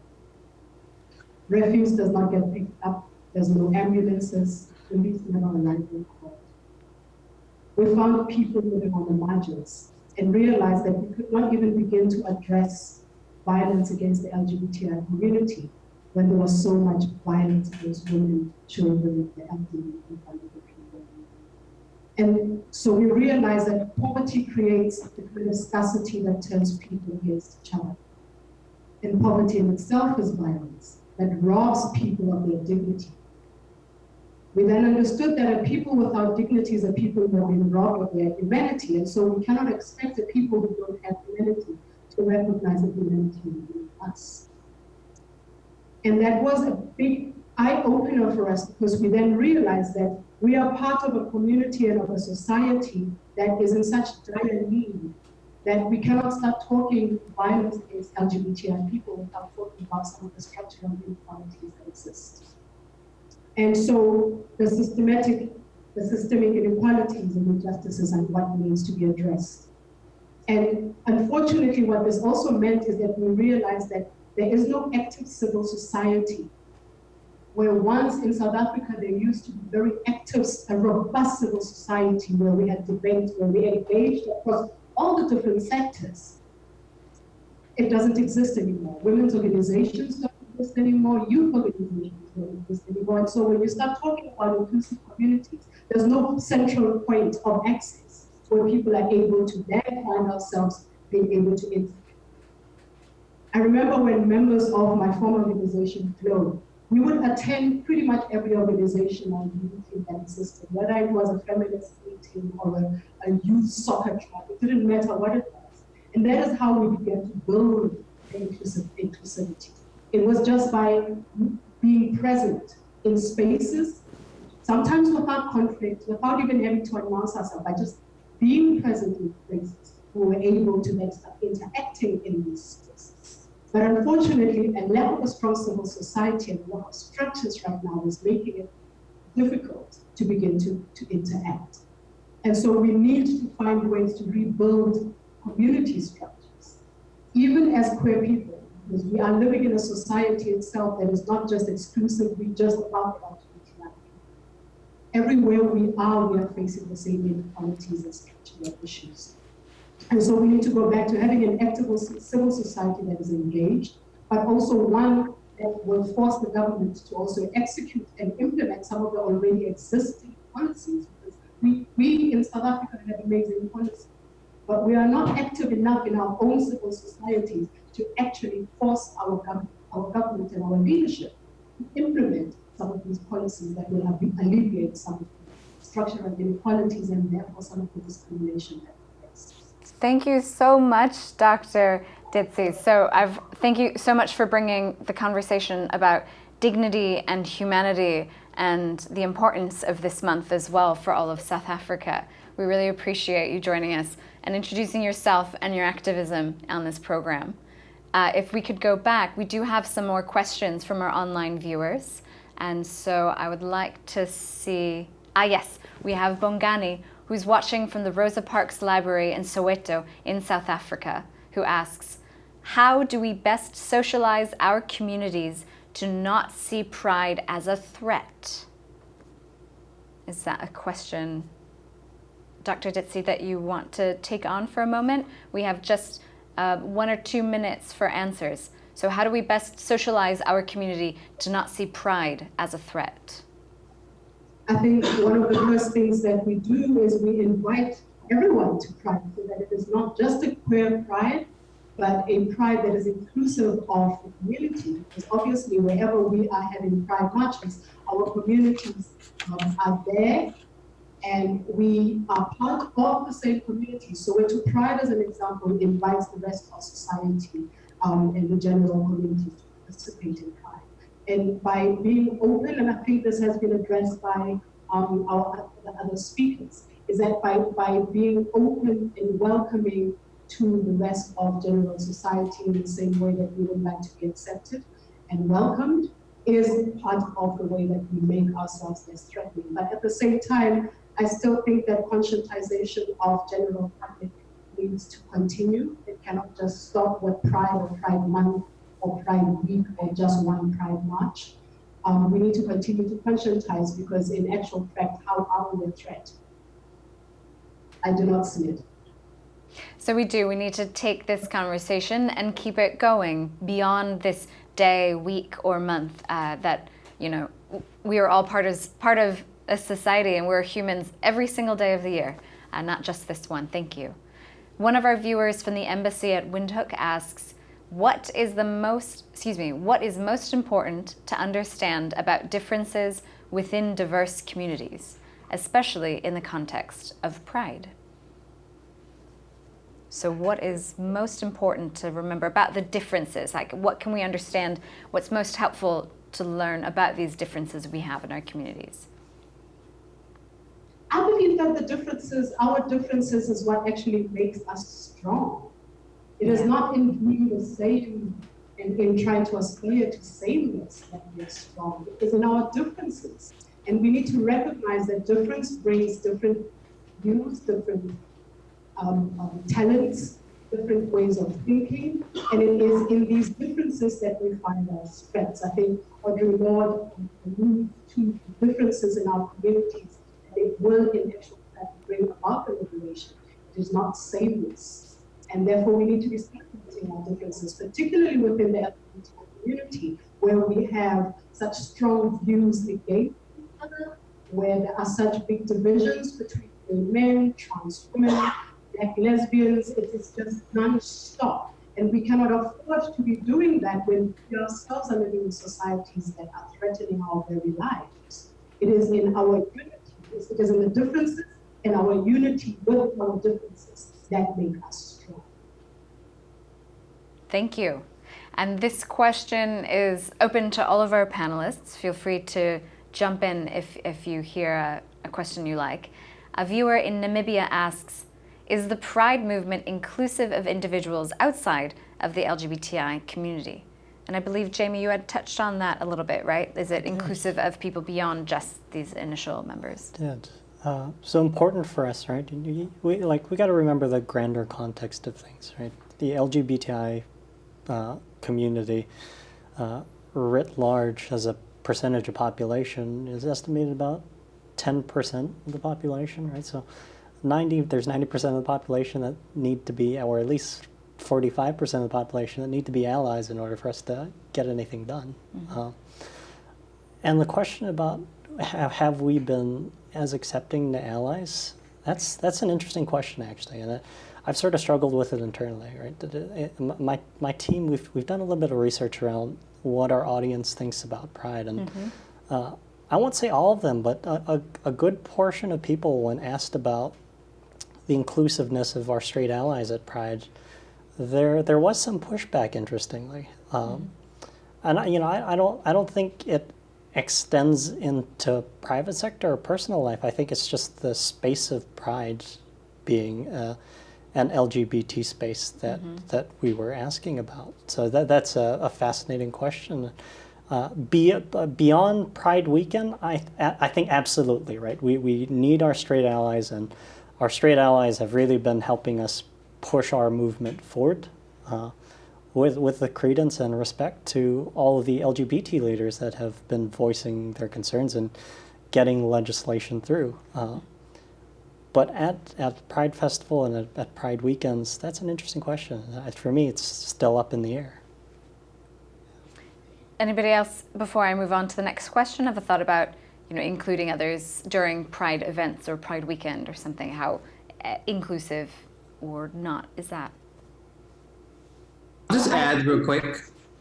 Refuse does not get picked up. There's no ambulances. Police never arrive when called. We found people living on the margins and realized that we could not even begin to address violence against the LGBTI community when there was so much violence against women, children, the elderly, and vulnerable people. And so we realized that poverty creates the kind of scarcity that turns people against each other. And poverty in itself is violence that robs people of their dignity. We then understood that a people without dignity are people who have been robbed of their humanity. And so we cannot expect the people who don't have humanity to recognize the humanity in us. And that was a big eye opener for us because we then realized that we are part of a community and of a society that is in such dire need that we cannot start talking violence against LGBTI people without talking about some of the structural inequalities that exist. And so the systematic, the systemic inequalities and injustices and what needs to be addressed. And unfortunately, what this also meant is that we realized that there is no active civil society where once in South Africa there used to be very active, a robust civil society where we had debates, where we engaged across all the different sectors. It doesn't exist anymore. Women's organizations don't exist anymore, youth organizations don't exist anymore. And so when you start talking about inclusive communities, there's no central point of access where people are able to then find ourselves being able to interact. I remember when members of my former organization, FLOW, we would attend pretty much every organizational meeting that existed, whether it was a feminist meeting or a, a youth soccer club, it didn't matter what it was. And that is how we began to build inclusive, inclusivity. It was just by being present in spaces, sometimes without conflict, without even having to announce ourselves, by just being present in places, we were able to then start interacting in these. But unfortunately, a lack of a strong civil society and lack of structures right now is making it difficult to begin to, to interact. And so we need to find ways to rebuild community structures, even as queer people, because we are living in a society itself that is not just exclusively just about LGBTI. Everywhere we are, we are facing the same inequalities and structural issues. And so we need to go back to having an active civil society that is engaged, but also one that will force the government to also execute and implement some of the already existing policies. Because we, we in South Africa have amazing policies, but we are not active enough in our own civil societies to actually force our, gov- our government and our leadership to implement some of these policies that will alleviate some of the structural inequalities and therefore some of the discrimination that. Thank you so much, Dr. Ditsie. So I've thank you so much for bringing the conversation about dignity and humanity and the importance of this month as well for all of South Africa. We really appreciate you joining us and introducing yourself and your activism on this program. Uh, if we could go back, we do have some more questions from our online viewers. And so I would like to see, ah yes, we have Bongani, who's watching from the Rosa Parks Library in Soweto in South Africa, who asks, how do we best socialize our communities to not see pride as a threat? Is that a question, Dr. Ditsie, that you want to take on for a moment? We have just uh, one or two minutes for answers. So how do we best socialize our community to not see pride as a threat? I think one of the first things that we do is we invite everyone to pride so that it is not just a queer pride, but a pride that is inclusive of the community. Because obviously, wherever we are having pride marches, our communities um, are there and we are part of the same community. Soweto pride, as an example, invites the rest of society um, and the general community to participate in. And by being open, and I think this has been addressed by um, our other speakers, is that by, by being open and welcoming to the rest of general society in the same way that we would like to be accepted and welcomed is part of the way that we make ourselves less threatening. But at the same time, I still think that conscientization of general public needs to continue. It cannot just stop with Pride or Pride Month or Pride Week or just one Pride March. Um, we need to continue to conscientize because in actual fact, how are we a threat? I do not see it. So we do. We need to take this conversation and keep it going beyond this day, week, or month. Uh, that you know, we are all part of part of a society, and we're humans every single day of the year, uh, not just this one. Thank you. One of our viewers from the embassy at Windhoek asks, "What is the most? Excuse me. What is most important to understand about differences within diverse communities, especially in the context of pride?" So what is most important to remember about the differences? Like what can we understand? What's most helpful to learn about these differences we have in our communities? I believe that the differences, our differences is what actually makes us strong. It is not in being the same and in trying to aspire to sameness that we are strong. It is in our differences. And we need to recognize that difference brings different views, different um, um, talents, different ways of thinking, and it is in these differences that we find our strengths. I think Audre Lorde alluded to differences in our communities, it will in actual fact bring about the liberation. It is not sameness. And therefore we need to be celebrating our differences, particularly within the LGBT community, where we have such strong views against each other, where there are such big divisions between men, trans women, black lesbians, it is just non-stop. And we cannot afford to be doing that when we ourselves are living in societies that are threatening our very lives. It is in our unity, it is in the differences and our unity with our differences that make us. Thank you. And this question is open to all of our panelists. Feel free to jump in if, if you hear a, a question you like. A viewer in Namibia asks, is the Pride movement inclusive of individuals outside of the LGBTI community? And I believe, Jamie, you had touched on that a little bit, right? Is it inclusive of people beyond just these initial members? Did. Uh, so important for us, right? We, like, we got to remember the grander context of things, right? The LGBTI uh, community uh, writ large as a percentage of population is estimated about 10% of the population, right? So 90, there's 90% of the population that need to be, or at least 45% of the population that need to be allies in order for us to get anything done. Mm -hmm. uh, and the question about have, have we been as accepting to allies? That's that's an interesting question actually, and I've sort of struggled with it internally. Right, it, it, my my team we've we've done a little bit of research around what our audience thinks about Pride, and mm-hmm. uh, I won't say all of them, but a, a, a, good portion of people, when asked about the inclusiveness of our straight allies at Pride, there there was some pushback. Interestingly, um, mm-hmm. and I, you know I, I don't I don't think it extends into private sector or personal life. I think it's just the space of Pride being. Uh, an LGBT space that mm -hmm. that we were asking about. So that that's a, a fascinating question. Uh, be, uh, beyond Pride Weekend, I I think absolutely right. We we need our straight allies, and our straight allies have really been helping us push our movement forward. Uh, with, with the credence and respect to all of the LGBT leaders that have been voicing their concerns and getting legislation through. But at, at Pride Festival and at, at, Pride weekends, that's an interesting question. For me, it's still up in the air. Anybody else, before I move on to the next question, have a thought about you know, including others during Pride events or Pride weekend or something? How uh, inclusive or not is that? I'll just add real quick.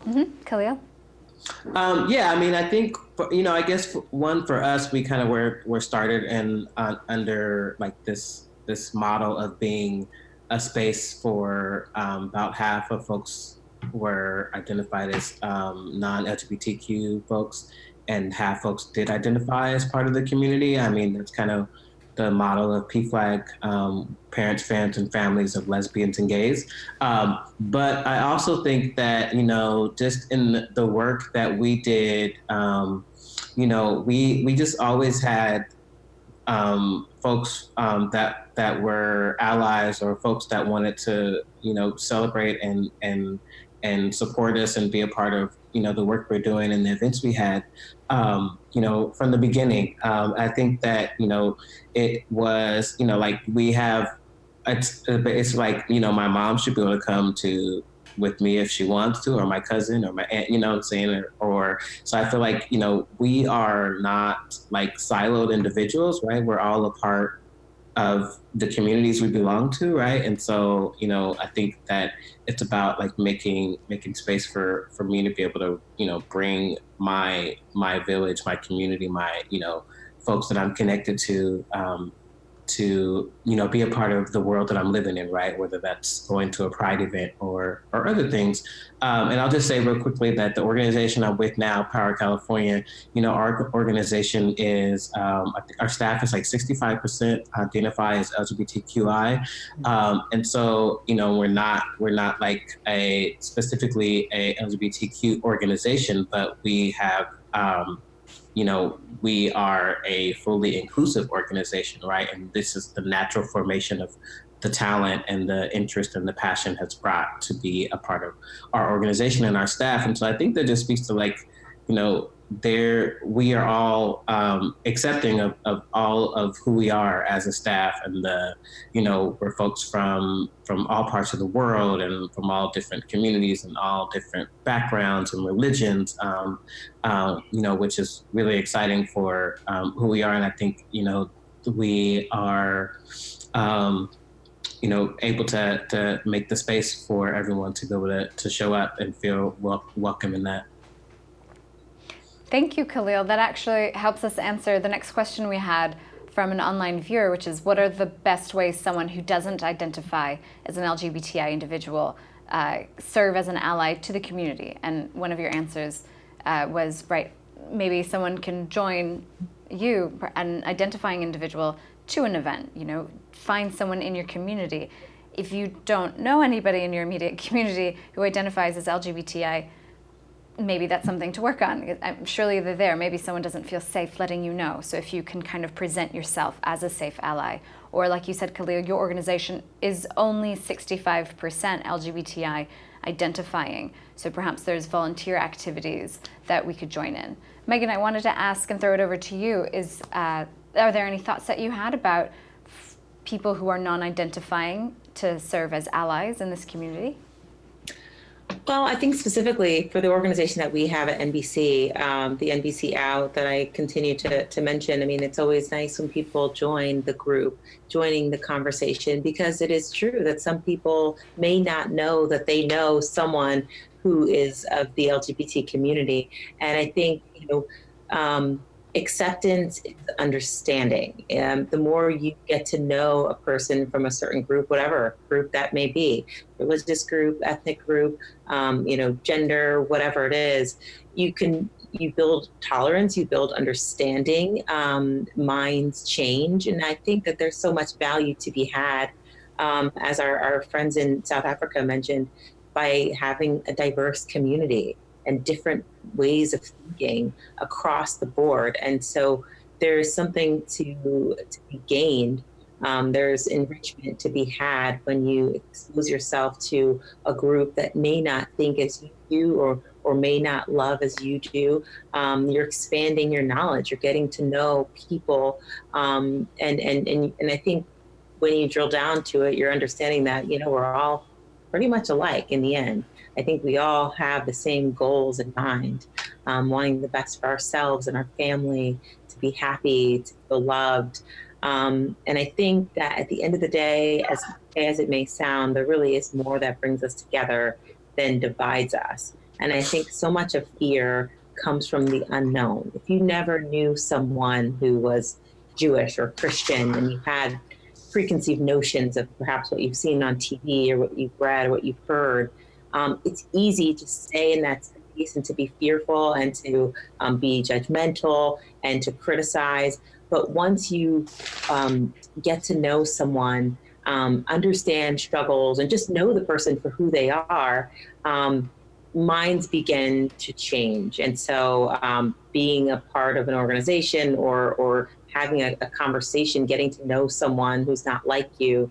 Mm-hmm. Khalil? Um, yeah, I mean, I think for, you know, I guess for, one for us, we kind of were were started and uh, under like this this model of being a space for um, about half of folks were identified as um, non-LGBTQ folks, and half folks did identify as part of the community. I mean, that's kind of the model of PFLAG, um, parents, fans, and families of lesbians and gays. Um, but I also think that, you know, just in the work that we did, um, you know, we, we just always had um, folks um, that, that were allies or folks that wanted to, you know, celebrate and, and, and support us and be a part of you know the work we're doing and the events we had um, you know from the beginning. Um, i think that you know it was you know like we have it's, it's like you know my mom should be able to come to with me if she wants to or my cousin or my aunt you know what i'm saying? Or, or so i feel like you know we are not like siloed individuals right? We're all a part of the communities we belong to, right? And so, you know, I think that it's about like making making space for for me to be able to, you know, bring my my village, my community, my you know, folks that I'm connected to, um, to you know be a part of the world that I'm living in, right? Whether that's going to a Pride event or or other things. Um, and I'll just say real quickly that the organization I'm with now, Power California, you know, our organization is um, our staff is like 65% identify as LGBTQI, um, and so you know we're not we're not like a specifically a LGBTQ organization, but we have um, you know, we are a fully inclusive organization, right? And this is the natural formation of the talent and the interest and the passion has brought to be a part of our organization and our staff. And so I think that just speaks to like, you know, there we are all um, accepting of, of all of who we are as a staff and the you know we're folks from from all parts of the world and from all different communities and all different backgrounds and religions um, uh, you know which is really exciting for um, who we are and i think you know we are um, you know, able to, to make the space for everyone to be able to, to show up and feel wel welcome in that. Thank you, Khalil. That actually helps us answer the next question we had from an online viewer, which is what are the best ways someone who doesn't identify as an LGBTI individual uh, serve as an ally to the community? And one of your answers uh, was, right, maybe someone can join you, an identifying individual, to an event, you know, find someone in your community. If you don't know anybody in your immediate <laughs> community who identifies as LGBTI, maybe that's something to work on. Surely they're there. Maybe someone doesn't feel safe letting you know. So if you can kind of present yourself as a safe ally, or like you said, Khalil, your organization is only 65% LGBTI identifying. So perhaps there's volunteer activities that we could join in. Megan, I wanted to ask and throw it over to you. Is uh, Are there any thoughts that you had about people who are non-identifying to serve as allies in this community? Well, I think specifically for the organization that we have at NBC, um, the NBC Out that I continue to, to mention, I mean, it's always nice when people join the group, joining the conversation, because it is true that some people may not know that they know someone who is of the LGBT community. And I think, you know, um, acceptance is understanding. And the more you get to know a person from a certain group, whatever group that may be, religious group, ethnic group, um, you know, gender, whatever it is, you can you build tolerance, you build understanding, um, minds change, and I think that there's so much value to be had. Um, as our, our friends in South Africa mentioned, by having a diverse community and different ways of thinking across the board. And so there's something to, to be gained. Um, there's enrichment to be had when you expose yourself to a group that may not think as you do or, or may not love as you do. Um, you're expanding your knowledge, you're getting to know people. Um, and, and, and, and I think when you drill down to it, you're understanding that, you know, we're all pretty much alike in the end. I think we all have the same goals in mind, um, wanting the best for ourselves and our family, to be happy, to feel loved. Um, and I think that at the end of the day, as as it may sound, there really is more that brings us together than divides us. And I think so much of fear comes from the unknown. If you never knew someone who was Jewish or Christian and you had preconceived notions of perhaps what you've seen on TV or what you've read or what you've heard, um, it's easy to stay in that space and to be fearful and to um, be judgmental and to criticize. But once you um, get to know someone, um, understand struggles, and just know the person for who they are, um, minds begin to change. And so, um, being a part of an organization or or having a, a, conversation, getting to know someone who's not like you,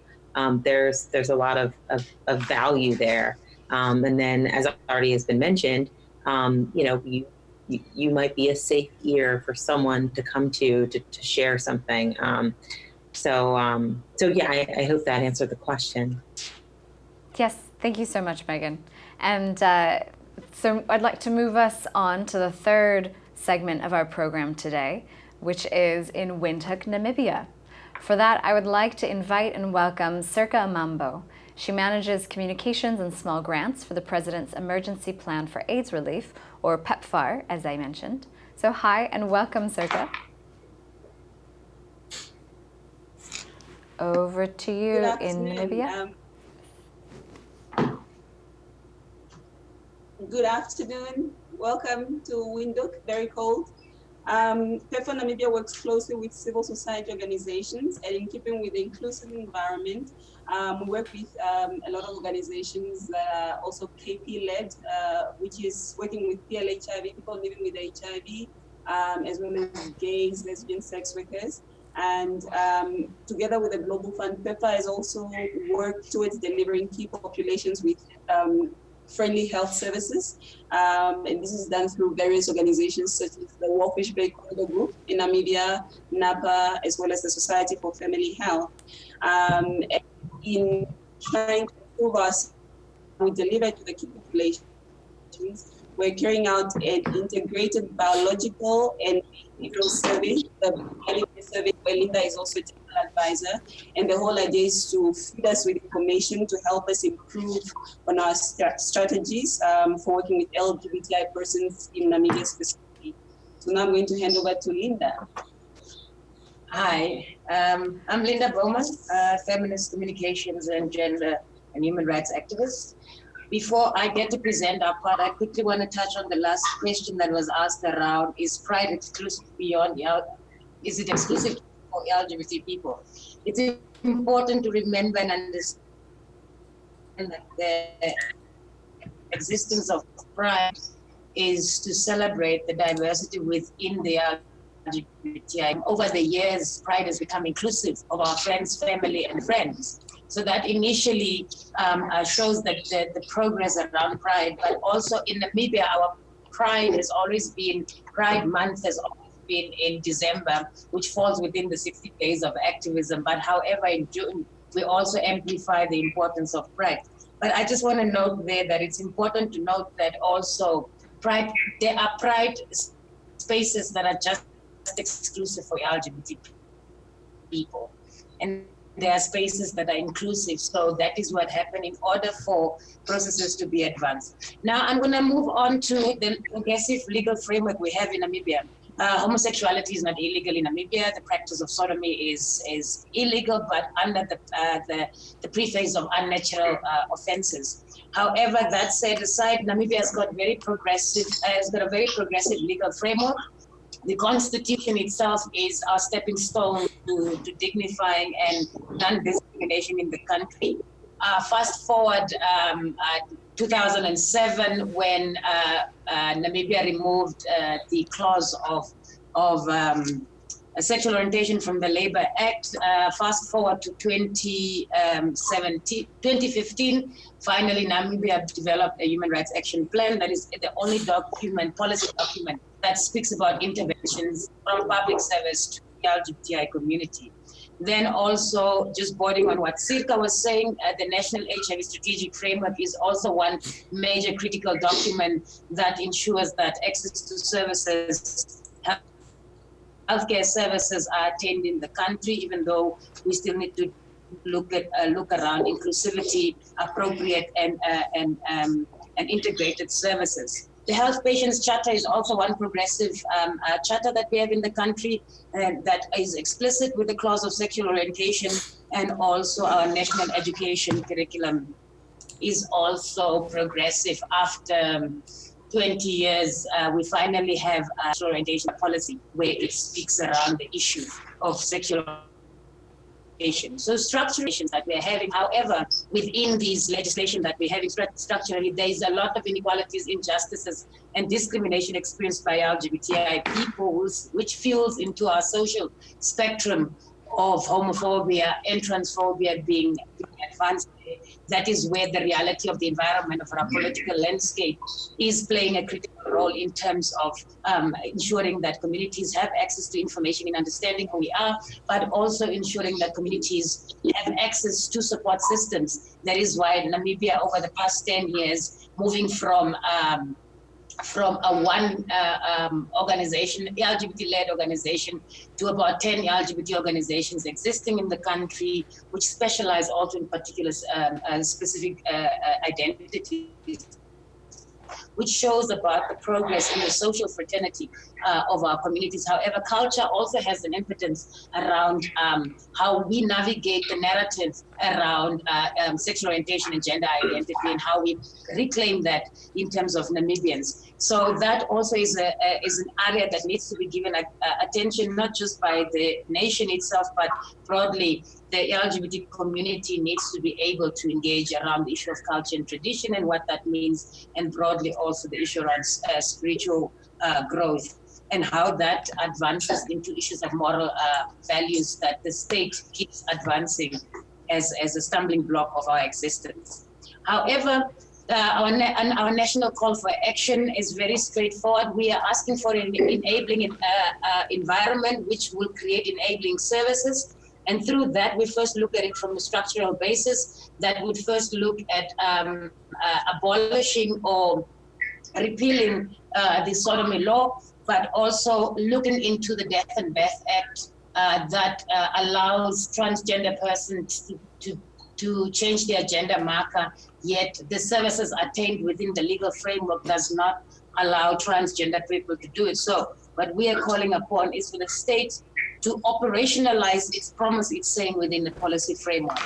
there's there's a lot of, of, of value there. Um, and then, as already has been mentioned, um, you know, you, you, might be a safe ear for someone to come to to, to share something. Um, so, um, so yeah, I, I, hope that answered the question. Yes, thank you so much, Megan. And uh, so I'd like to move us on to the third segment of our program today, which is in Windhoek, Namibia. For that, I would like to invite and welcome Circa Amambo. She manages communications and small grants for the President's Emergency Plan for AIDS Relief, or PEPFAR, as I mentioned. So hi and welcome, Circa. Over to you in Namibia. Um, good afternoon. Welcome to Windhoek, very cold. Um, PEPFAR Namibia works closely with civil society organizations and in keeping with the inclusive environment, um, we work with um, a lot of organizations that are also KP-led, uh, which is working with PLHIV, people living with HIV, um, as well as gays, lesbian sex workers. And um, together with the Global Fund, PEPFAR has also worked towards delivering key populations with um, friendly health services. Um, and this is done through various organizations such as the Walvis Bay Corridor Group in Namibia, NAPA, as well as the Society for Family Health. Um, in trying to improve us, we deliver to the key populations. We're carrying out an integrated biological and behavioral survey, the survey where Linda is also a technical advisor. And the whole idea is to feed us with information to help us improve on our st strategies um, for working with LGBTI persons in Namibia specifically. So now I'm going to hand over to Linda. Hi, um, I'm Linda Baumann, feminist communications and gender and human rights activist. Before I get to present our part, I quickly want to touch on the last question that was asked around, is pride exclusive beyond, is it exclusive for LGBT people? It's important to remember and understand that the existence of pride is to celebrate the diversity within the LGBTI. Over the years, Pride has become inclusive of our friends, family, and friends. So that initially um, uh, shows that the, the, progress around Pride, but also in Namibia, our Pride has always been, Pride Month has always been in December, which falls within the 60 days of activism. But however, in June, we also amplify the importance of Pride. But I just want to note there that it's important to note that also pride, there are pride spaces that are just exclusive for LGBT people. And there are spaces that are inclusive. So that is what happened in order for processes to be advanced. Now I'm going to move on to the progressive legal framework we have in Namibia. Uh, homosexuality is not illegal in Namibia. The practice of sodomy is is illegal, but under the uh, the, the preface of unnatural uh, offences. However, that said aside, Namibia has got very progressive, uh, has got a very progressive legal framework the constitution itself is our stepping stone to, to dignifying and non-discrimination in the country. Uh, fast forward um, uh, 2007 when uh, uh, Namibia removed uh, the clause of, of um, sexual orientation from the Labor Act. Uh, fast forward to 2017, 2015, finally Namibia developed a human rights action plan that is the only document, policy document that speaks about interventions from public service to the LGBTI community. Then also just boarding on what Sirka was saying, uh, the National HIV Strategic Framework is also one major critical document that ensures that access to services, healthcare services are attained in the country, even though we still need to look at uh, look around inclusivity, appropriate and uh, and um, and integrated services. The Health Patients Charter is also one progressive um, uh, charter that we have in the country uh, that is explicit with the clause of sexual orientation and also our national education curriculum is also progressive after um, 20 years, uh, we finally have a orientation policy where it speaks around the issue of sexual so structurations that we're having, however, within these legislation that we're having structurally, there is a lot of inequalities, injustices, and discrimination experienced by LGBTI people, which fuels into our social spectrum of homophobia and transphobia being advanced. That is where the reality of the environment of our political landscape is playing a critical role in terms of um, ensuring that communities have access to information and understanding who we are, but also ensuring that communities have access to support systems. That is why Namibia, over the past 10 years, moving from um, from a one uh, um, organization, LGBT-led organization, to about 10 LGBT organizations existing in the country, which specialize also in particular um, uh, specific uh, uh identities which shows about the progress in the social fraternity uh, of our communities. However, culture also has an impotence around um, how we navigate the narrative around uh, um, sexual orientation and gender identity and how we reclaim that in terms of Namibians. So that also is, a, a is an area that needs to be given a, attention, not just by the nation itself, but broadly the LGBT community needs to be able to engage around the issue of culture and tradition and what that means, and broadly also the issue around uh, spiritual uh, growth and how that advances into issues of moral uh, values that the state keeps advancing as, as a stumbling block of our existence. However, uh, our, our national call for action is very straightforward. We are asking for an enabling uh, uh, environment which will create enabling services and through that, we first look at it from a structural basis that would first look at um, uh, abolishing or repealing uh, the sodomy law, but also looking into the Death and Birth Act that allows transgender persons to, to, to change their gender marker, yet the services attained within the legal framework does not allow transgender people to do it. So what we are calling upon is for the state to operationalize its promise it's saying within the policy framework.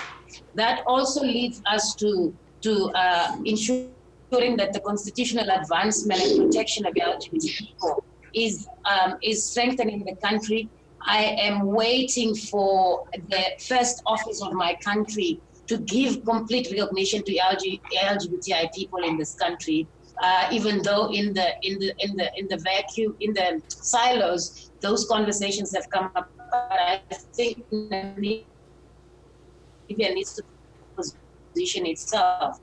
That also leads us to, to uh, ensuring that the constitutional advancement and protection of LGBT people is, um, is strengthening the country. I am waiting for the first office of my country to give complete recognition to LG, LGBTI people in this country. Uh, even though in the in the in the in the vacuum in the silos those conversations have come up, but I think Namibia needs to position itself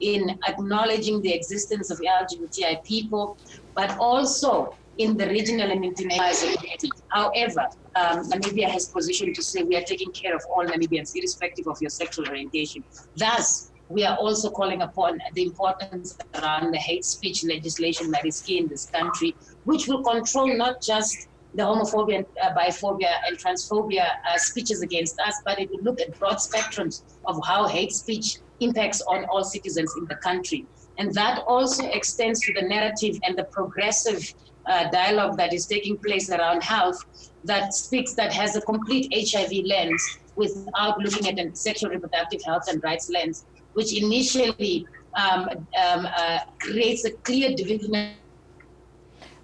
in acknowledging the existence of LGBTI people, but also in the regional and international community. However, um, Namibia has positioned to say we are taking care of all Namibians, irrespective of your sexual orientation. Thus, we are also calling upon the importance around the hate speech legislation that is key in this country, which will control not just the homophobia, uh, biphobia, and transphobia uh, speeches against us, but it will look at broad spectrums of how hate speech impacts on all citizens in the country. And that also extends to the narrative and the progressive uh, dialogue that is taking place around health that speaks, that has a complete HIV lens without looking at a sexual reproductive health and rights lens, which initially um, um, uh, creates a clear division.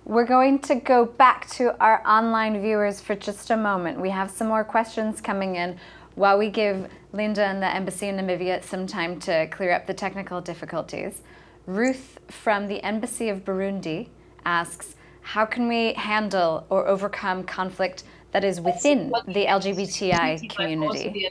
We're going to go back to our online viewers for just a moment. We have some more questions coming in while we give Linda and the Embassy in Namibia some time to clear up the technical difficulties. Ruth from the Embassy of Burundi asks, how can we handle or overcome conflict that is within the LGBTI community?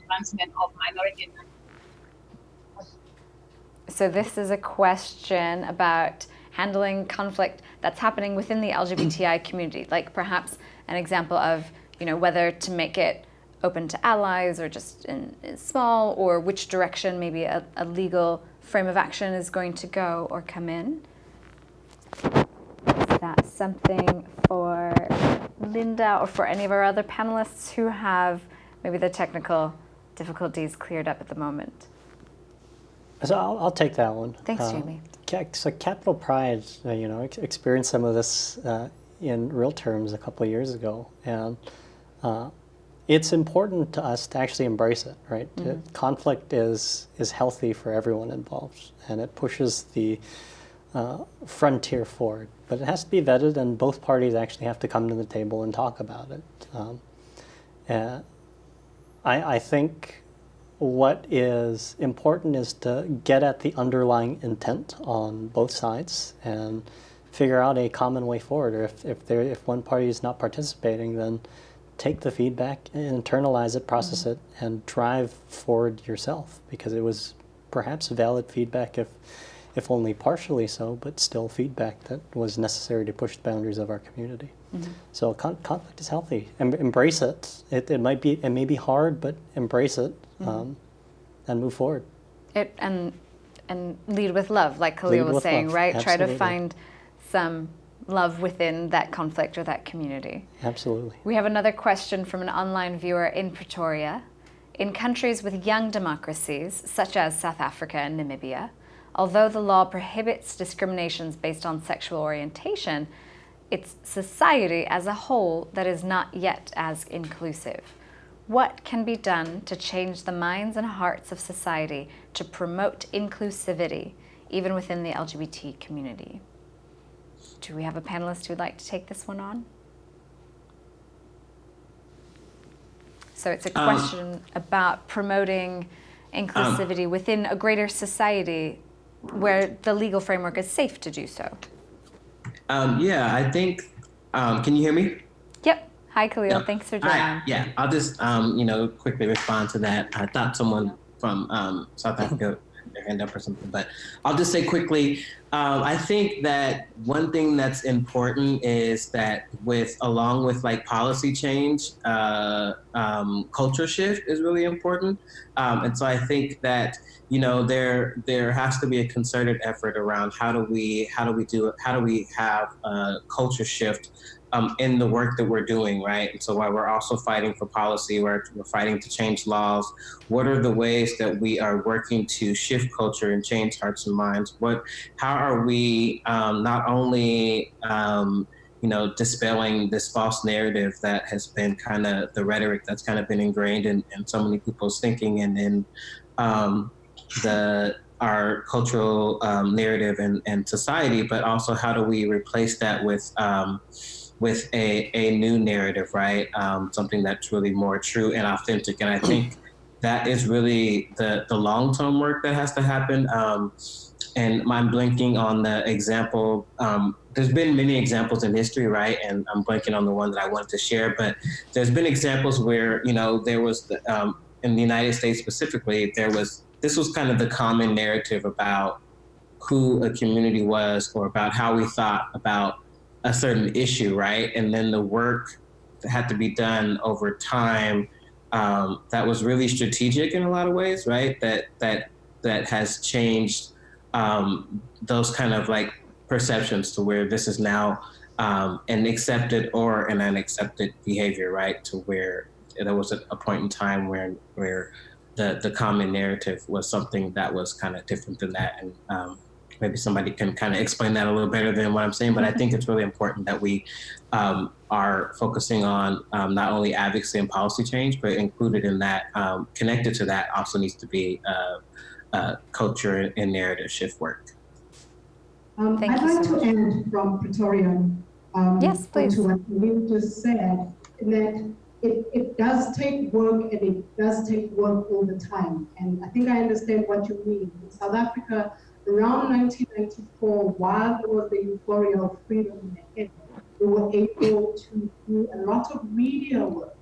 So this is a question about handling conflict that's happening within the LGBTI <clears throat> community, like perhaps an example of, you know, whether to make it open to allies or just in, in small, or which direction maybe a, a legal frame of action is going to go or come in that something for Linda or for any of our other panelists who have maybe the technical difficulties cleared up at the moment? So I'll, I'll take that one. Thanks, uh, Jamie. So Capital Pride, uh, you know, experienced some of this uh, in real terms a couple of years ago, and uh, it's important to us to actually embrace it. Right, mm -hmm. conflict is is healthy for everyone involved, and it pushes the uh, frontier forward. But it has to be vetted, and both parties actually have to come to the table and talk about it. Um, uh, I, I think what is important is to get at the underlying intent on both sides and figure out a common way forward. Or if, if, there, if one party is not participating, then take the feedback, internalize it, process mm -hmm. it, and drive forward yourself because it was perhaps valid feedback if if only partially so, but still feedback that was necessary to push the boundaries of our community. Mm -hmm. So con conflict is healthy. Em embrace it. it. It might be, it may be hard, but embrace it mm -hmm. um, and move forward. It and and lead with love, like Khalil lead was saying, love. right? Absolutely. Try to find some love within that conflict or that community. Absolutely. We have another question from an online viewer in Pretoria. In countries with young democracies, such as South Africa and Namibia, Although the law prohibits discriminations based on sexual orientation, it's society as a whole that is not yet as inclusive. What can be done to change the minds and hearts of society to promote inclusivity, even within the LGBT community? Do we have a panelist who would like to take this one on? So it's a um, question um, about promoting inclusivity um, within a greater society where the legal framework is safe to do so? Um, yeah, I think, um, can you hear me? Yep. Hi, Khalil. Yeah. Thanks for joining. Yeah, I'll just, um, you know, quickly respond to that. I thought someone from um, South Africa their hand up or something, but I'll just say quickly, um, I think that one thing that's important is that with, along with like policy change, uh, um, culture shift is really important. Um, and so I think that, you know, there, there has to be a concerted effort around how do we, how do we do? How do we have a culture shift um, in the work that we're doing, right? And so while we're also fighting for policy, we're, we're fighting to change laws, what are the ways that we are working to shift culture and change hearts and minds? What, how are we um, not only, um, you know, dispelling this false narrative that has been kind of the rhetoric that's kind of been ingrained in, in so many people's thinking and in um, the our cultural um, narrative and, and society, but also how do we replace that with um, with a, a new narrative, right? Um, something that's really more true and authentic. And I think that is really the, the long-term work that has to happen. Um, and I'm blinking on the example. Um, there's been many examples in history, right? And I'm blanking on the one that I wanted to share, but there's been examples where, you know, there was, the, um, in the United States specifically, there was, this was kind of the common narrative about who a community was or about how we thought about a certain issue, right? And then the work that had to be done over time um, that was really strategic in a lot of ways, right? That that that has changed um, those kind of like perceptions to where this is now um, an accepted or an unaccepted behavior, right? To where there was a, point in time where where the the common narrative was something that was kind of different than that, and um, maybe somebody can kind of explain that a little better than what I'm saying. But I think it's really important that we um, are focusing on um, not only advocacy and policy change, but included in that, um, connected to that, also needs to be uh, uh, culture and narrative shift work. Um, Thank I'd you like so to end from Pretoria. Um, Yes, please. To what Will just said, that it, it does take work and it does take work all the time. And I think I understand what you mean. In South Africa, around 1994, while there was the euphoria of freedom in we were able to do a lot of media work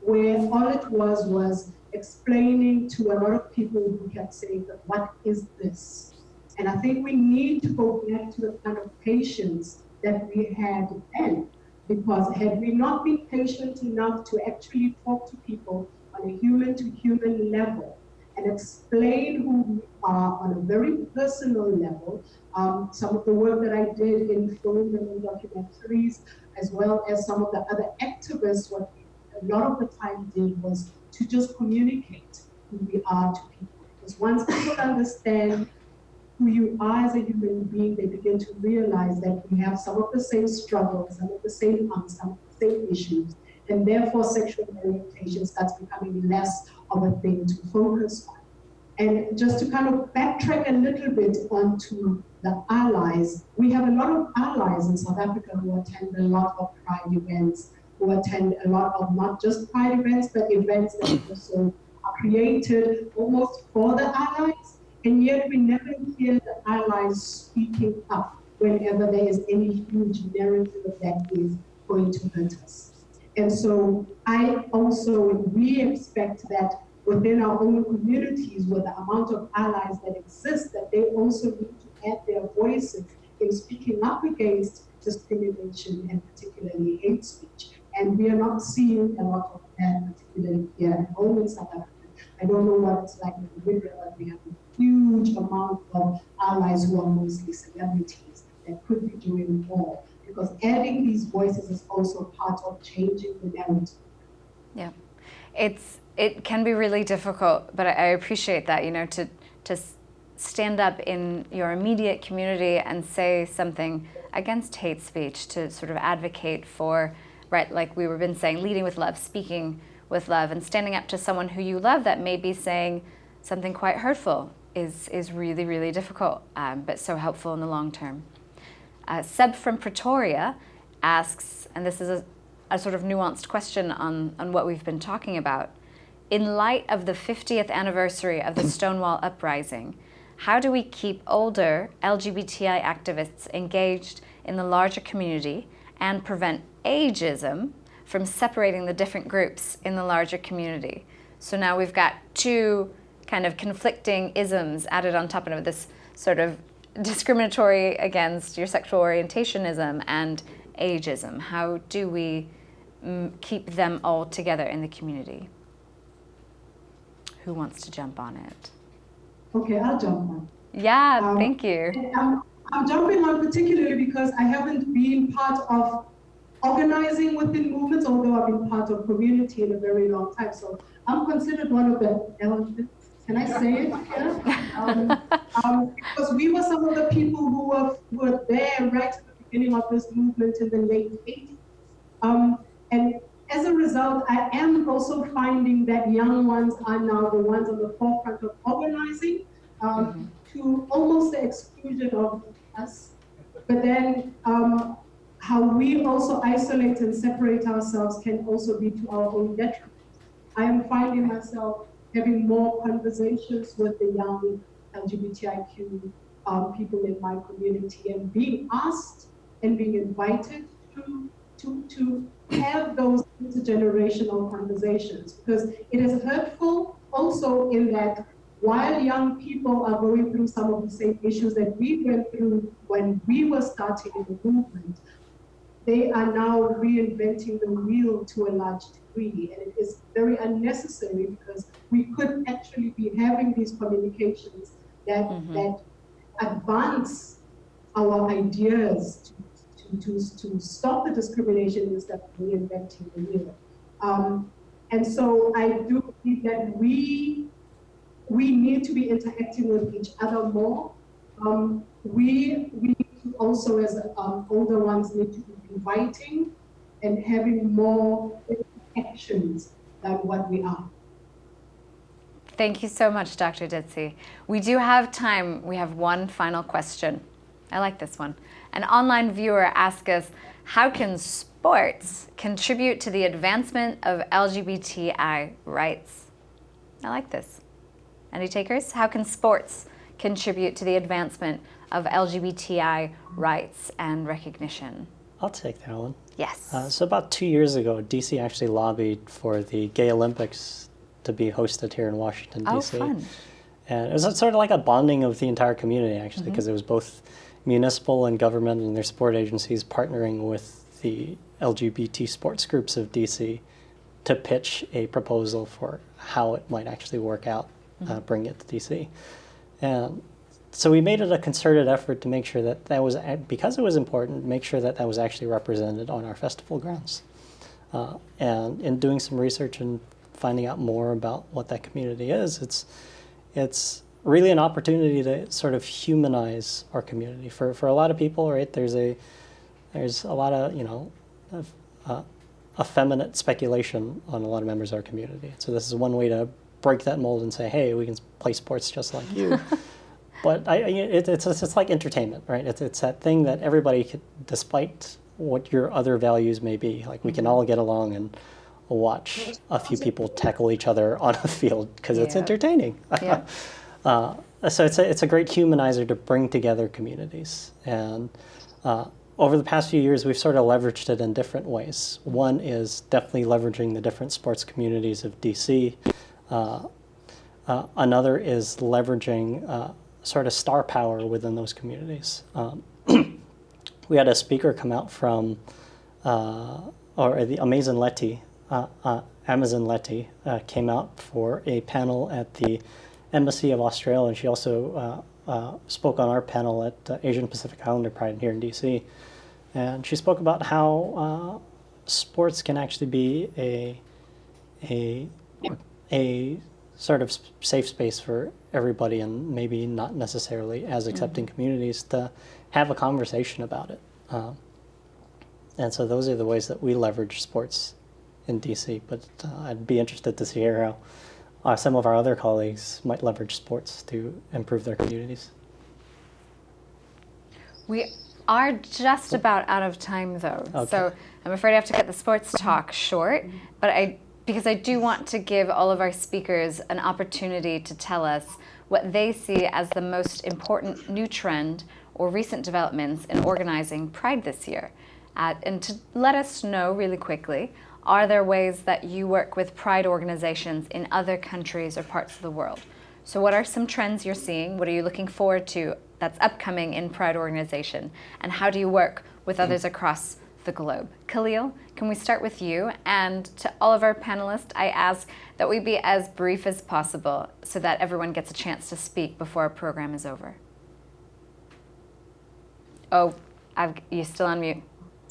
where all it was was explaining to a lot of people who kept saying, what is this? And I think we need to go back to the kind of patience that we had then. Because had we not been patient enough to actually talk to people on a human to human level and explain who we are on a very personal level, um, some of the work that I did in film and in documentaries, as well as some of the other activists, what we a lot of the time did was to just communicate who we are to people. Because once people understand who you are as a human being, they begin to realize that we have some of the same struggles, some of the same angst, some of the same issues, and therefore sexual orientation starts becoming less a thing to focus on. And just to kind of backtrack a little bit onto the allies, we have a lot of allies in South Africa who attend a lot of pride events, who attend a lot of not just pride events, but events that also are created almost for the allies and yet we never hear the allies speaking up whenever there is any huge narrative that is going to hurt us. And so I also, we expect that within our own communities, with the amount of allies that exist, that they also need to add their voices in speaking up against discrimination and particularly hate speech. And we are not seeing a lot of that, particularly here at home in South Africa. I don't know what it's like in the Namibia, but we have a huge amount of allies who are mostly celebrities that could be doing more. Because adding these voices is also part of changing the narrative. Yeah, it's it can be really difficult, but I, appreciate that. You know, to to stand up in your immediate community and say something against hate speech, to sort of advocate for, right, like we were been saying, leading with love, speaking with love, and standing up to someone who you love that may be saying something quite hurtful is is really really difficult, um, but so helpful in the long term. Uh, Seb from Pretoria asks, and this is a, a sort of nuanced question on, on what we've been talking about. In light of the 50th anniversary of the Stonewall Uprising, how do we keep older LGBTI activists engaged in the larger community and prevent ageism from separating the different groups in the larger community? So now we've got two kind of conflicting isms added on top of this sort of discriminatory against your sexual orientationism and ageism? How do we mm, keep them all together in the community? Who wants to jump on it? Okay, I'll jump on. Yeah, Um, thank you. I'm, I'm jumping on particularly because I haven't been part of organizing within movements, although I've been part of community in a very long time. So I'm considered one of the elephants. Can I say it? <laughs> Yeah. Um, um, because we were some of the people who were, who were there right at the beginning of this movement in the late 80s. Um, and as a result, I am also finding that young ones are now the ones on the forefront of organizing um, to almost the exclusion of us. But then um, how we also isolate and separate ourselves can also be to our own detriment. I am finding myself having more conversations with the young LGBTIQ um, people in my community and being asked and being invited to, to, to have those intergenerational conversations because it is hurtful also in that while young people are going through some of the same issues that we went through when we were starting the movement, they are now reinventing the wheel to a large degree. And it is very unnecessary because we could actually be having these communications that, mm-hmm. that advance our ideas to, to, to, to, stop the discrimination instead of reinventing the wheel. Um, and so I do believe that we we need to be interacting with each other more. Um, we we also as um, older ones need to be inviting and having more actions than what we are. Thank you so much, Dr. Ditsie. We do have time. We have one final question. I like this one. An online viewer asks us, how can sports contribute to the advancement of LGBTI rights? I like this. Any takers? How can sports contribute to the advancement of LGBTI rights and recognition? I'll take that one. Yes. Uh, so about two years ago, DC actually lobbied for the Gay Olympics to be hosted here in Washington, D.C. Oh, fun. And it was sort of like a bonding of the entire community, actually, because mm-hmm. it was both municipal and government and their sport agencies partnering with the LGBT sports groups of DC to pitch a proposal for how it might actually work out, uh, mm-hmm. uh, bring it to DC. And so we made it a concerted effort to make sure that that was, because it was important, make sure that that was actually represented on our festival grounds. Uh, and in doing some research and finding out more about what that community is, it's, it's really an opportunity to sort of humanize our community. For, for a lot of people, right, there's a, there's a lot of, you know, of, uh, effeminate speculation on a lot of members of our community. So this is one way to break that mold and say, hey, we can play sports just like you. <laughs> But I, it, it's, it's like entertainment, right? It's, it's that thing that everybody, can, despite what your other values may be, like we can all get along and watch a few people tackle each other on a field because yeah. it's entertaining. <laughs> Yeah. Uh, so it's a, it's a great humanizer to bring together communities. And uh, over the past few years, we've sort of leveraged it in different ways. One is definitely leveraging the different sports communities of DC. Uh, uh, another is leveraging uh, sort of star power within those communities. Um, <clears throat> we had a speaker come out from, uh, or the Amazin LeThi, Amazin LeThi came out for a panel at the Embassy of Australia, and she also uh, uh, spoke on our panel at Asian Pacific Islander Pride here in DC. And she spoke about how sports can actually be a, a, a sort of safe space for everybody and maybe not necessarily as accepting mm -hmm. communities to have a conversation about it. Um, and so those are the ways that we leverage sports in DC. But uh, I'd be interested to hear how uh, some of our other colleagues might leverage sports to improve their communities. We are just about out of time though. Okay. So I'm afraid I have to cut the sports talk short, but I because I do want to give all of our speakers an opportunity to tell us what they see as the most important new trend or recent developments in organizing Pride this year. Uh, and to let us know really quickly, are there ways that you work with Pride organizations in other countries or parts of the world? So what are some trends you're seeing? What are you looking forward to that's upcoming in Pride organization? And how do you work with others mm. across the globe. Khalil, can we start with you? And to all of our panelists, I ask that we be as brief as possible so that everyone gets a chance to speak before our program is over. Oh, I've, you're still on mute.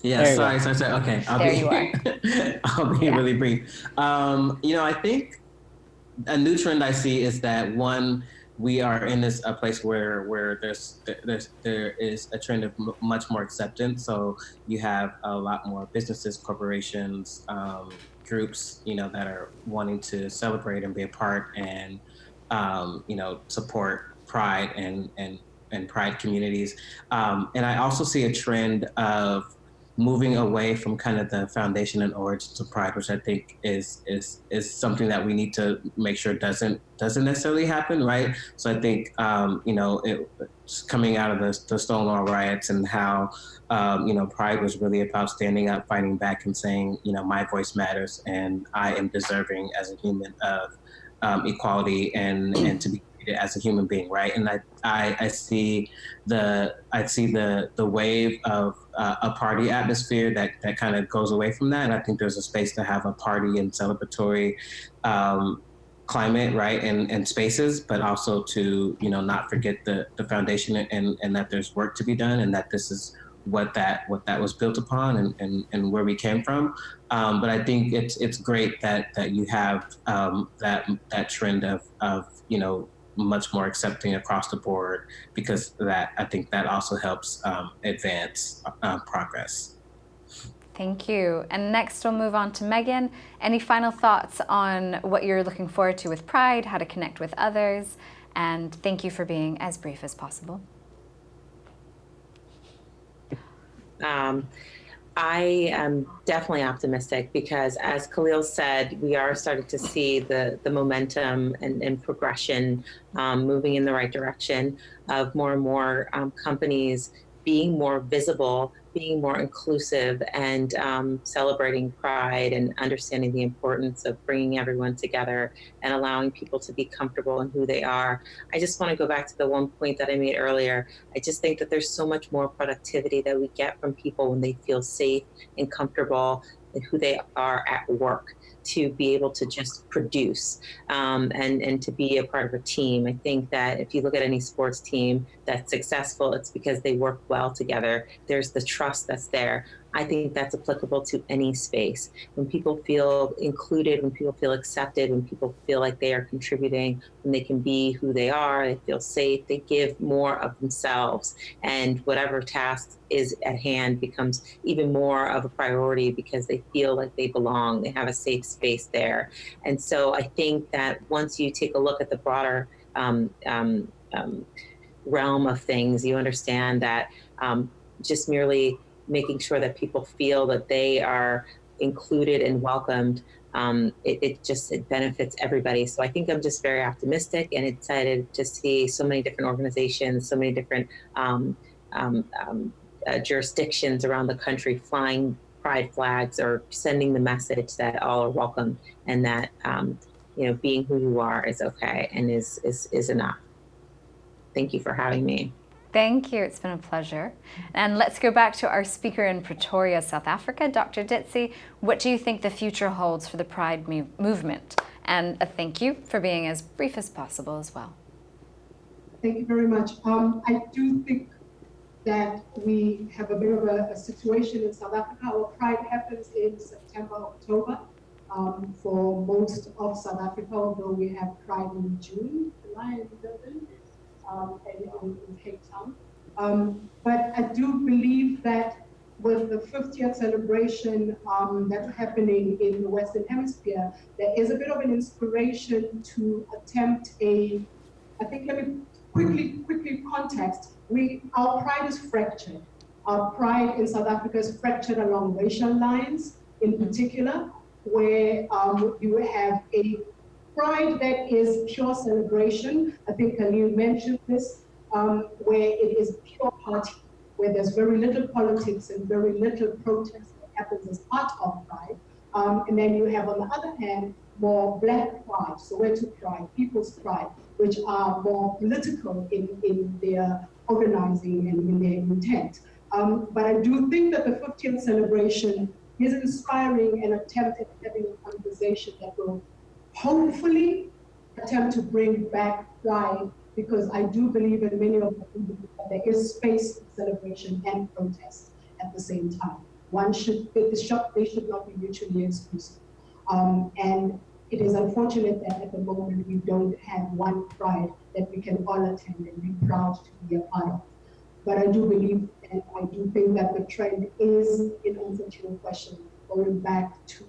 Yeah, sorry, sorry, sorry. Okay, I'll there be, you are. <laughs> I'll be yeah. really brief. Um, you know, I think a new trend I see is that one, we are in this a place where where there's there's there is a trend of m- much more acceptance. So you have a lot more businesses, corporations, um, groups, you know, that are wanting to celebrate and be a part and um, you know support Pride and and and Pride communities. Um, and I also see a trend of moving away from kind of the foundation and origins of pride, which I think is is is something that we need to make sure doesn't doesn't necessarily happen, right? So I think um, you know it, coming out of the, the Stonewall riots and how um, you know pride was really about standing up, fighting back, and saying you know my voice matters and I am deserving as a human of um, equality and and to be treated as a human being, right? And I, I, I see the I see the the wave of uh, a party atmosphere that that kind of goes away from that. And I think there's a space to have a party and celebratory um, climate, right, and, and spaces, but also to you know not forget the the foundation and and that there's work to be done, and that this is what that what that was built upon and, and, and where we came from. Um, but I think it's it's great that that you have um, that that trend of of you know much more accepting across the board because that I think that also helps um, advance uh, progress. Thank you. And next we'll move on to Megan. Any final thoughts on what you're looking forward to with Pride, how to connect with others, and thank you for being as brief as possible. Um, I am definitely optimistic because, as Khalil said, we are starting to see the, the momentum and, and progression um, moving in the right direction of more and more um, companies being more visible being more inclusive and um, celebrating pride and understanding the importance of bringing everyone together and allowing people to be comfortable in who they are. I just want to go back to the one point that I made earlier. I just think that there's so much more productivity that we get from people when they feel safe and comfortable in who they are at work to be able to just produce um, and, and to be a part of a team. I think that if you look at any sports team that's successful, it's because they work well together. There's the trust that's there. I think that's applicable to any space. When people feel included, when people feel accepted, when people feel like they are contributing, when they can be who they are, they feel safe, they give more of themselves. And whatever task is at hand becomes even more of a priority because they feel like they belong, they have a safe space there. And so I think that once you take a look at the broader um, um, um, realm of things, you understand that um, just merely making sure that people feel that they are included and welcomed um, it, it, just it benefits everybody. So I think I'm just very optimistic and excited to see so many different organizations, so many different um, um, um uh, jurisdictions around the country flying pride flags or sending the message that all are welcome and that um, you know being who you are is okay and is is is enough. Thank you for having me. Thank you. It's been a pleasure. And let's go back to our speaker in Pretoria, South Africa, Dr. Ditsie. What do you think the future holds for the Pride movement? And a thank you for being as brief as possible as well. Thank you very much. Um, I do think that we have a bit of a, a, situation in South Africa. Our Pride happens in September, October um, for most of South Africa, although we have Pride in June, July, and um, in, in, Cape Town. Um, but I do believe that with the 50th celebration um, that's happening in the Western Hemisphere, there is a bit of an inspiration to attempt a, I think let me quickly, quickly context. We, our pride is fractured. Our pride in South Africa is fractured along racial lines, in mm-hmm. particular, where um, you have a Pride that is pure celebration. I think Khalil mentioned this, um, where it is pure party, where there's very little politics and very little protest that happens as part of Pride. Um, and then you have, on the other hand, more black pride, so where Soweto pride, people's pride, which are more political in, in their organizing and in their intent. Um, but I do think that the 50th celebration is inspiring an attempt at having a conversation that will hopefully attempt to bring back pride because I do believe in many of the that there is space for celebration and protest at the same time. One should, they should not be mutually exclusive. Um, and it is unfortunate that at the moment we don't have one pride that we can all attend and be proud to be a part of. But I do believe and I do think that the trend is, in answer to your question, going back to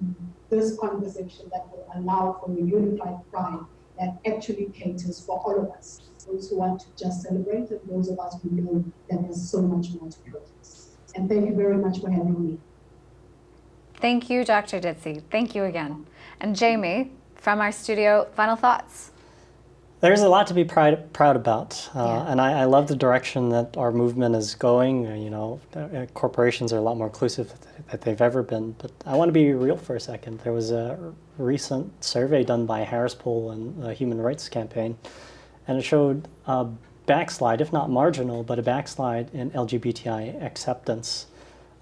this conversation that will allow for a unified pride that actually caters for all of us, those who want to just celebrate and those of us who know that there's so much more to protest. And thank you very much for having me. Thank you, Dr. Ditsie. Thank you again. And Jamie, from our studio, final thoughts? There's a lot to be proud, proud about, uh, yeah. and I, I, love the direction that our movement is going. Uh, you know, uh, corporations are a lot more inclusive than they've ever been. But I want to be real for a second. There was a recent survey done by Harris Poll and the Human Rights Campaign, and it showed a backslide, if not marginal, but a backslide in LGBTI acceptance.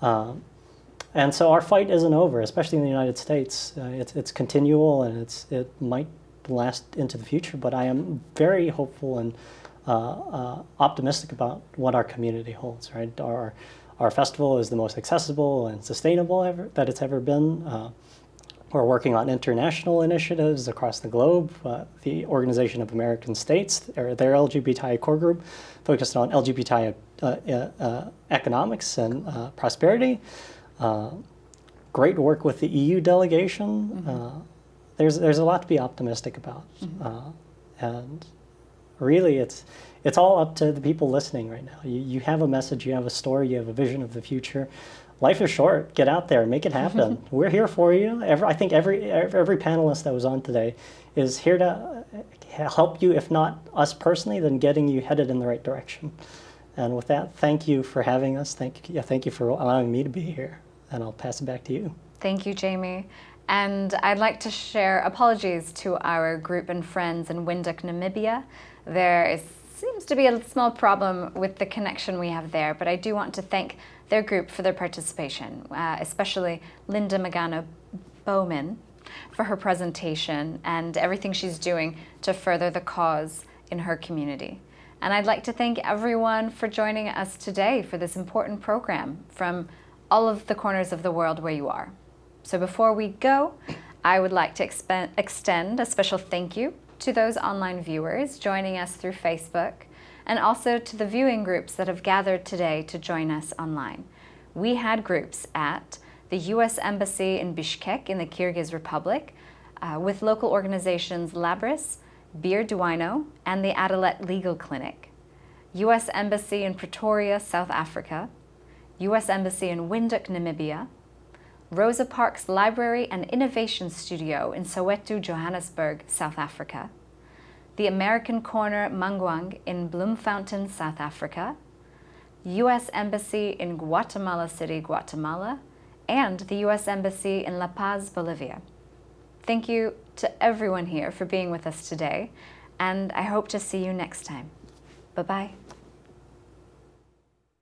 Um, and so our fight isn't over, especially in the United States. Uh, it's, it's continual and it's, it might last into the future, but I am very hopeful and uh, uh, optimistic about what our community holds, right? Our, our festival is the most accessible and sustainable ever, that it's ever been. Uh, we're working on international initiatives across the globe. Uh, the Organization of American States, or their LGBTI core group, focused on LGBTI uh, uh, economics and prosperity. great work with the EU delegation. Mm -hmm. There's, there's a lot to be optimistic about. Mm -hmm. and really, it's, it's all up to the people listening right now. You, you have a message, you have a story, you have a vision of the future. Life is short. Get out there, make it happen. We're here for you. Every, I think every, every panelist that was on today is here to help you, if not us personally, then getting you headed in the right direction. And with that, thank you for having us. Thank you, thank you for allowing me to be here. And I'll pass it back to you. Thank you, Jamie. And I'd like to share apologies to our group and friends in Windhoek, Namibia. There is seems to be a small problem with the connection we have there, but I do want to thank their group for their participation, uh, especially Linda Magana Baumann for her presentation and everything she's doing to further the cause in her community. And I'd like to thank everyone for joining us today for this important program from all of the corners of the world where you are. So before we go, I would like to extend a special thank you to those online viewers joining us through Facebook, and also to the viewing groups that have gathered today to join us online. We had groups at the U.S. Embassy in Bishkek in the Kyrgyz Republic, uh, with local organizations Labrys, Bir Duino, and the Adalet Legal Clinic, U.S. Embassy in Pretoria, South Africa, U.S. Embassy in Windhoek, Namibia, Rosa Parks Library and Innovation Studio in Soweto, Johannesburg, South Africa, the American Corner Mangaung in Bloemfontein, South Africa, U.S. Embassy in Guatemala City, Guatemala, and the U.S. Embassy in La Paz, Bolivia. Thank you to everyone here for being with us today, and I hope to see you next time. Bye-bye.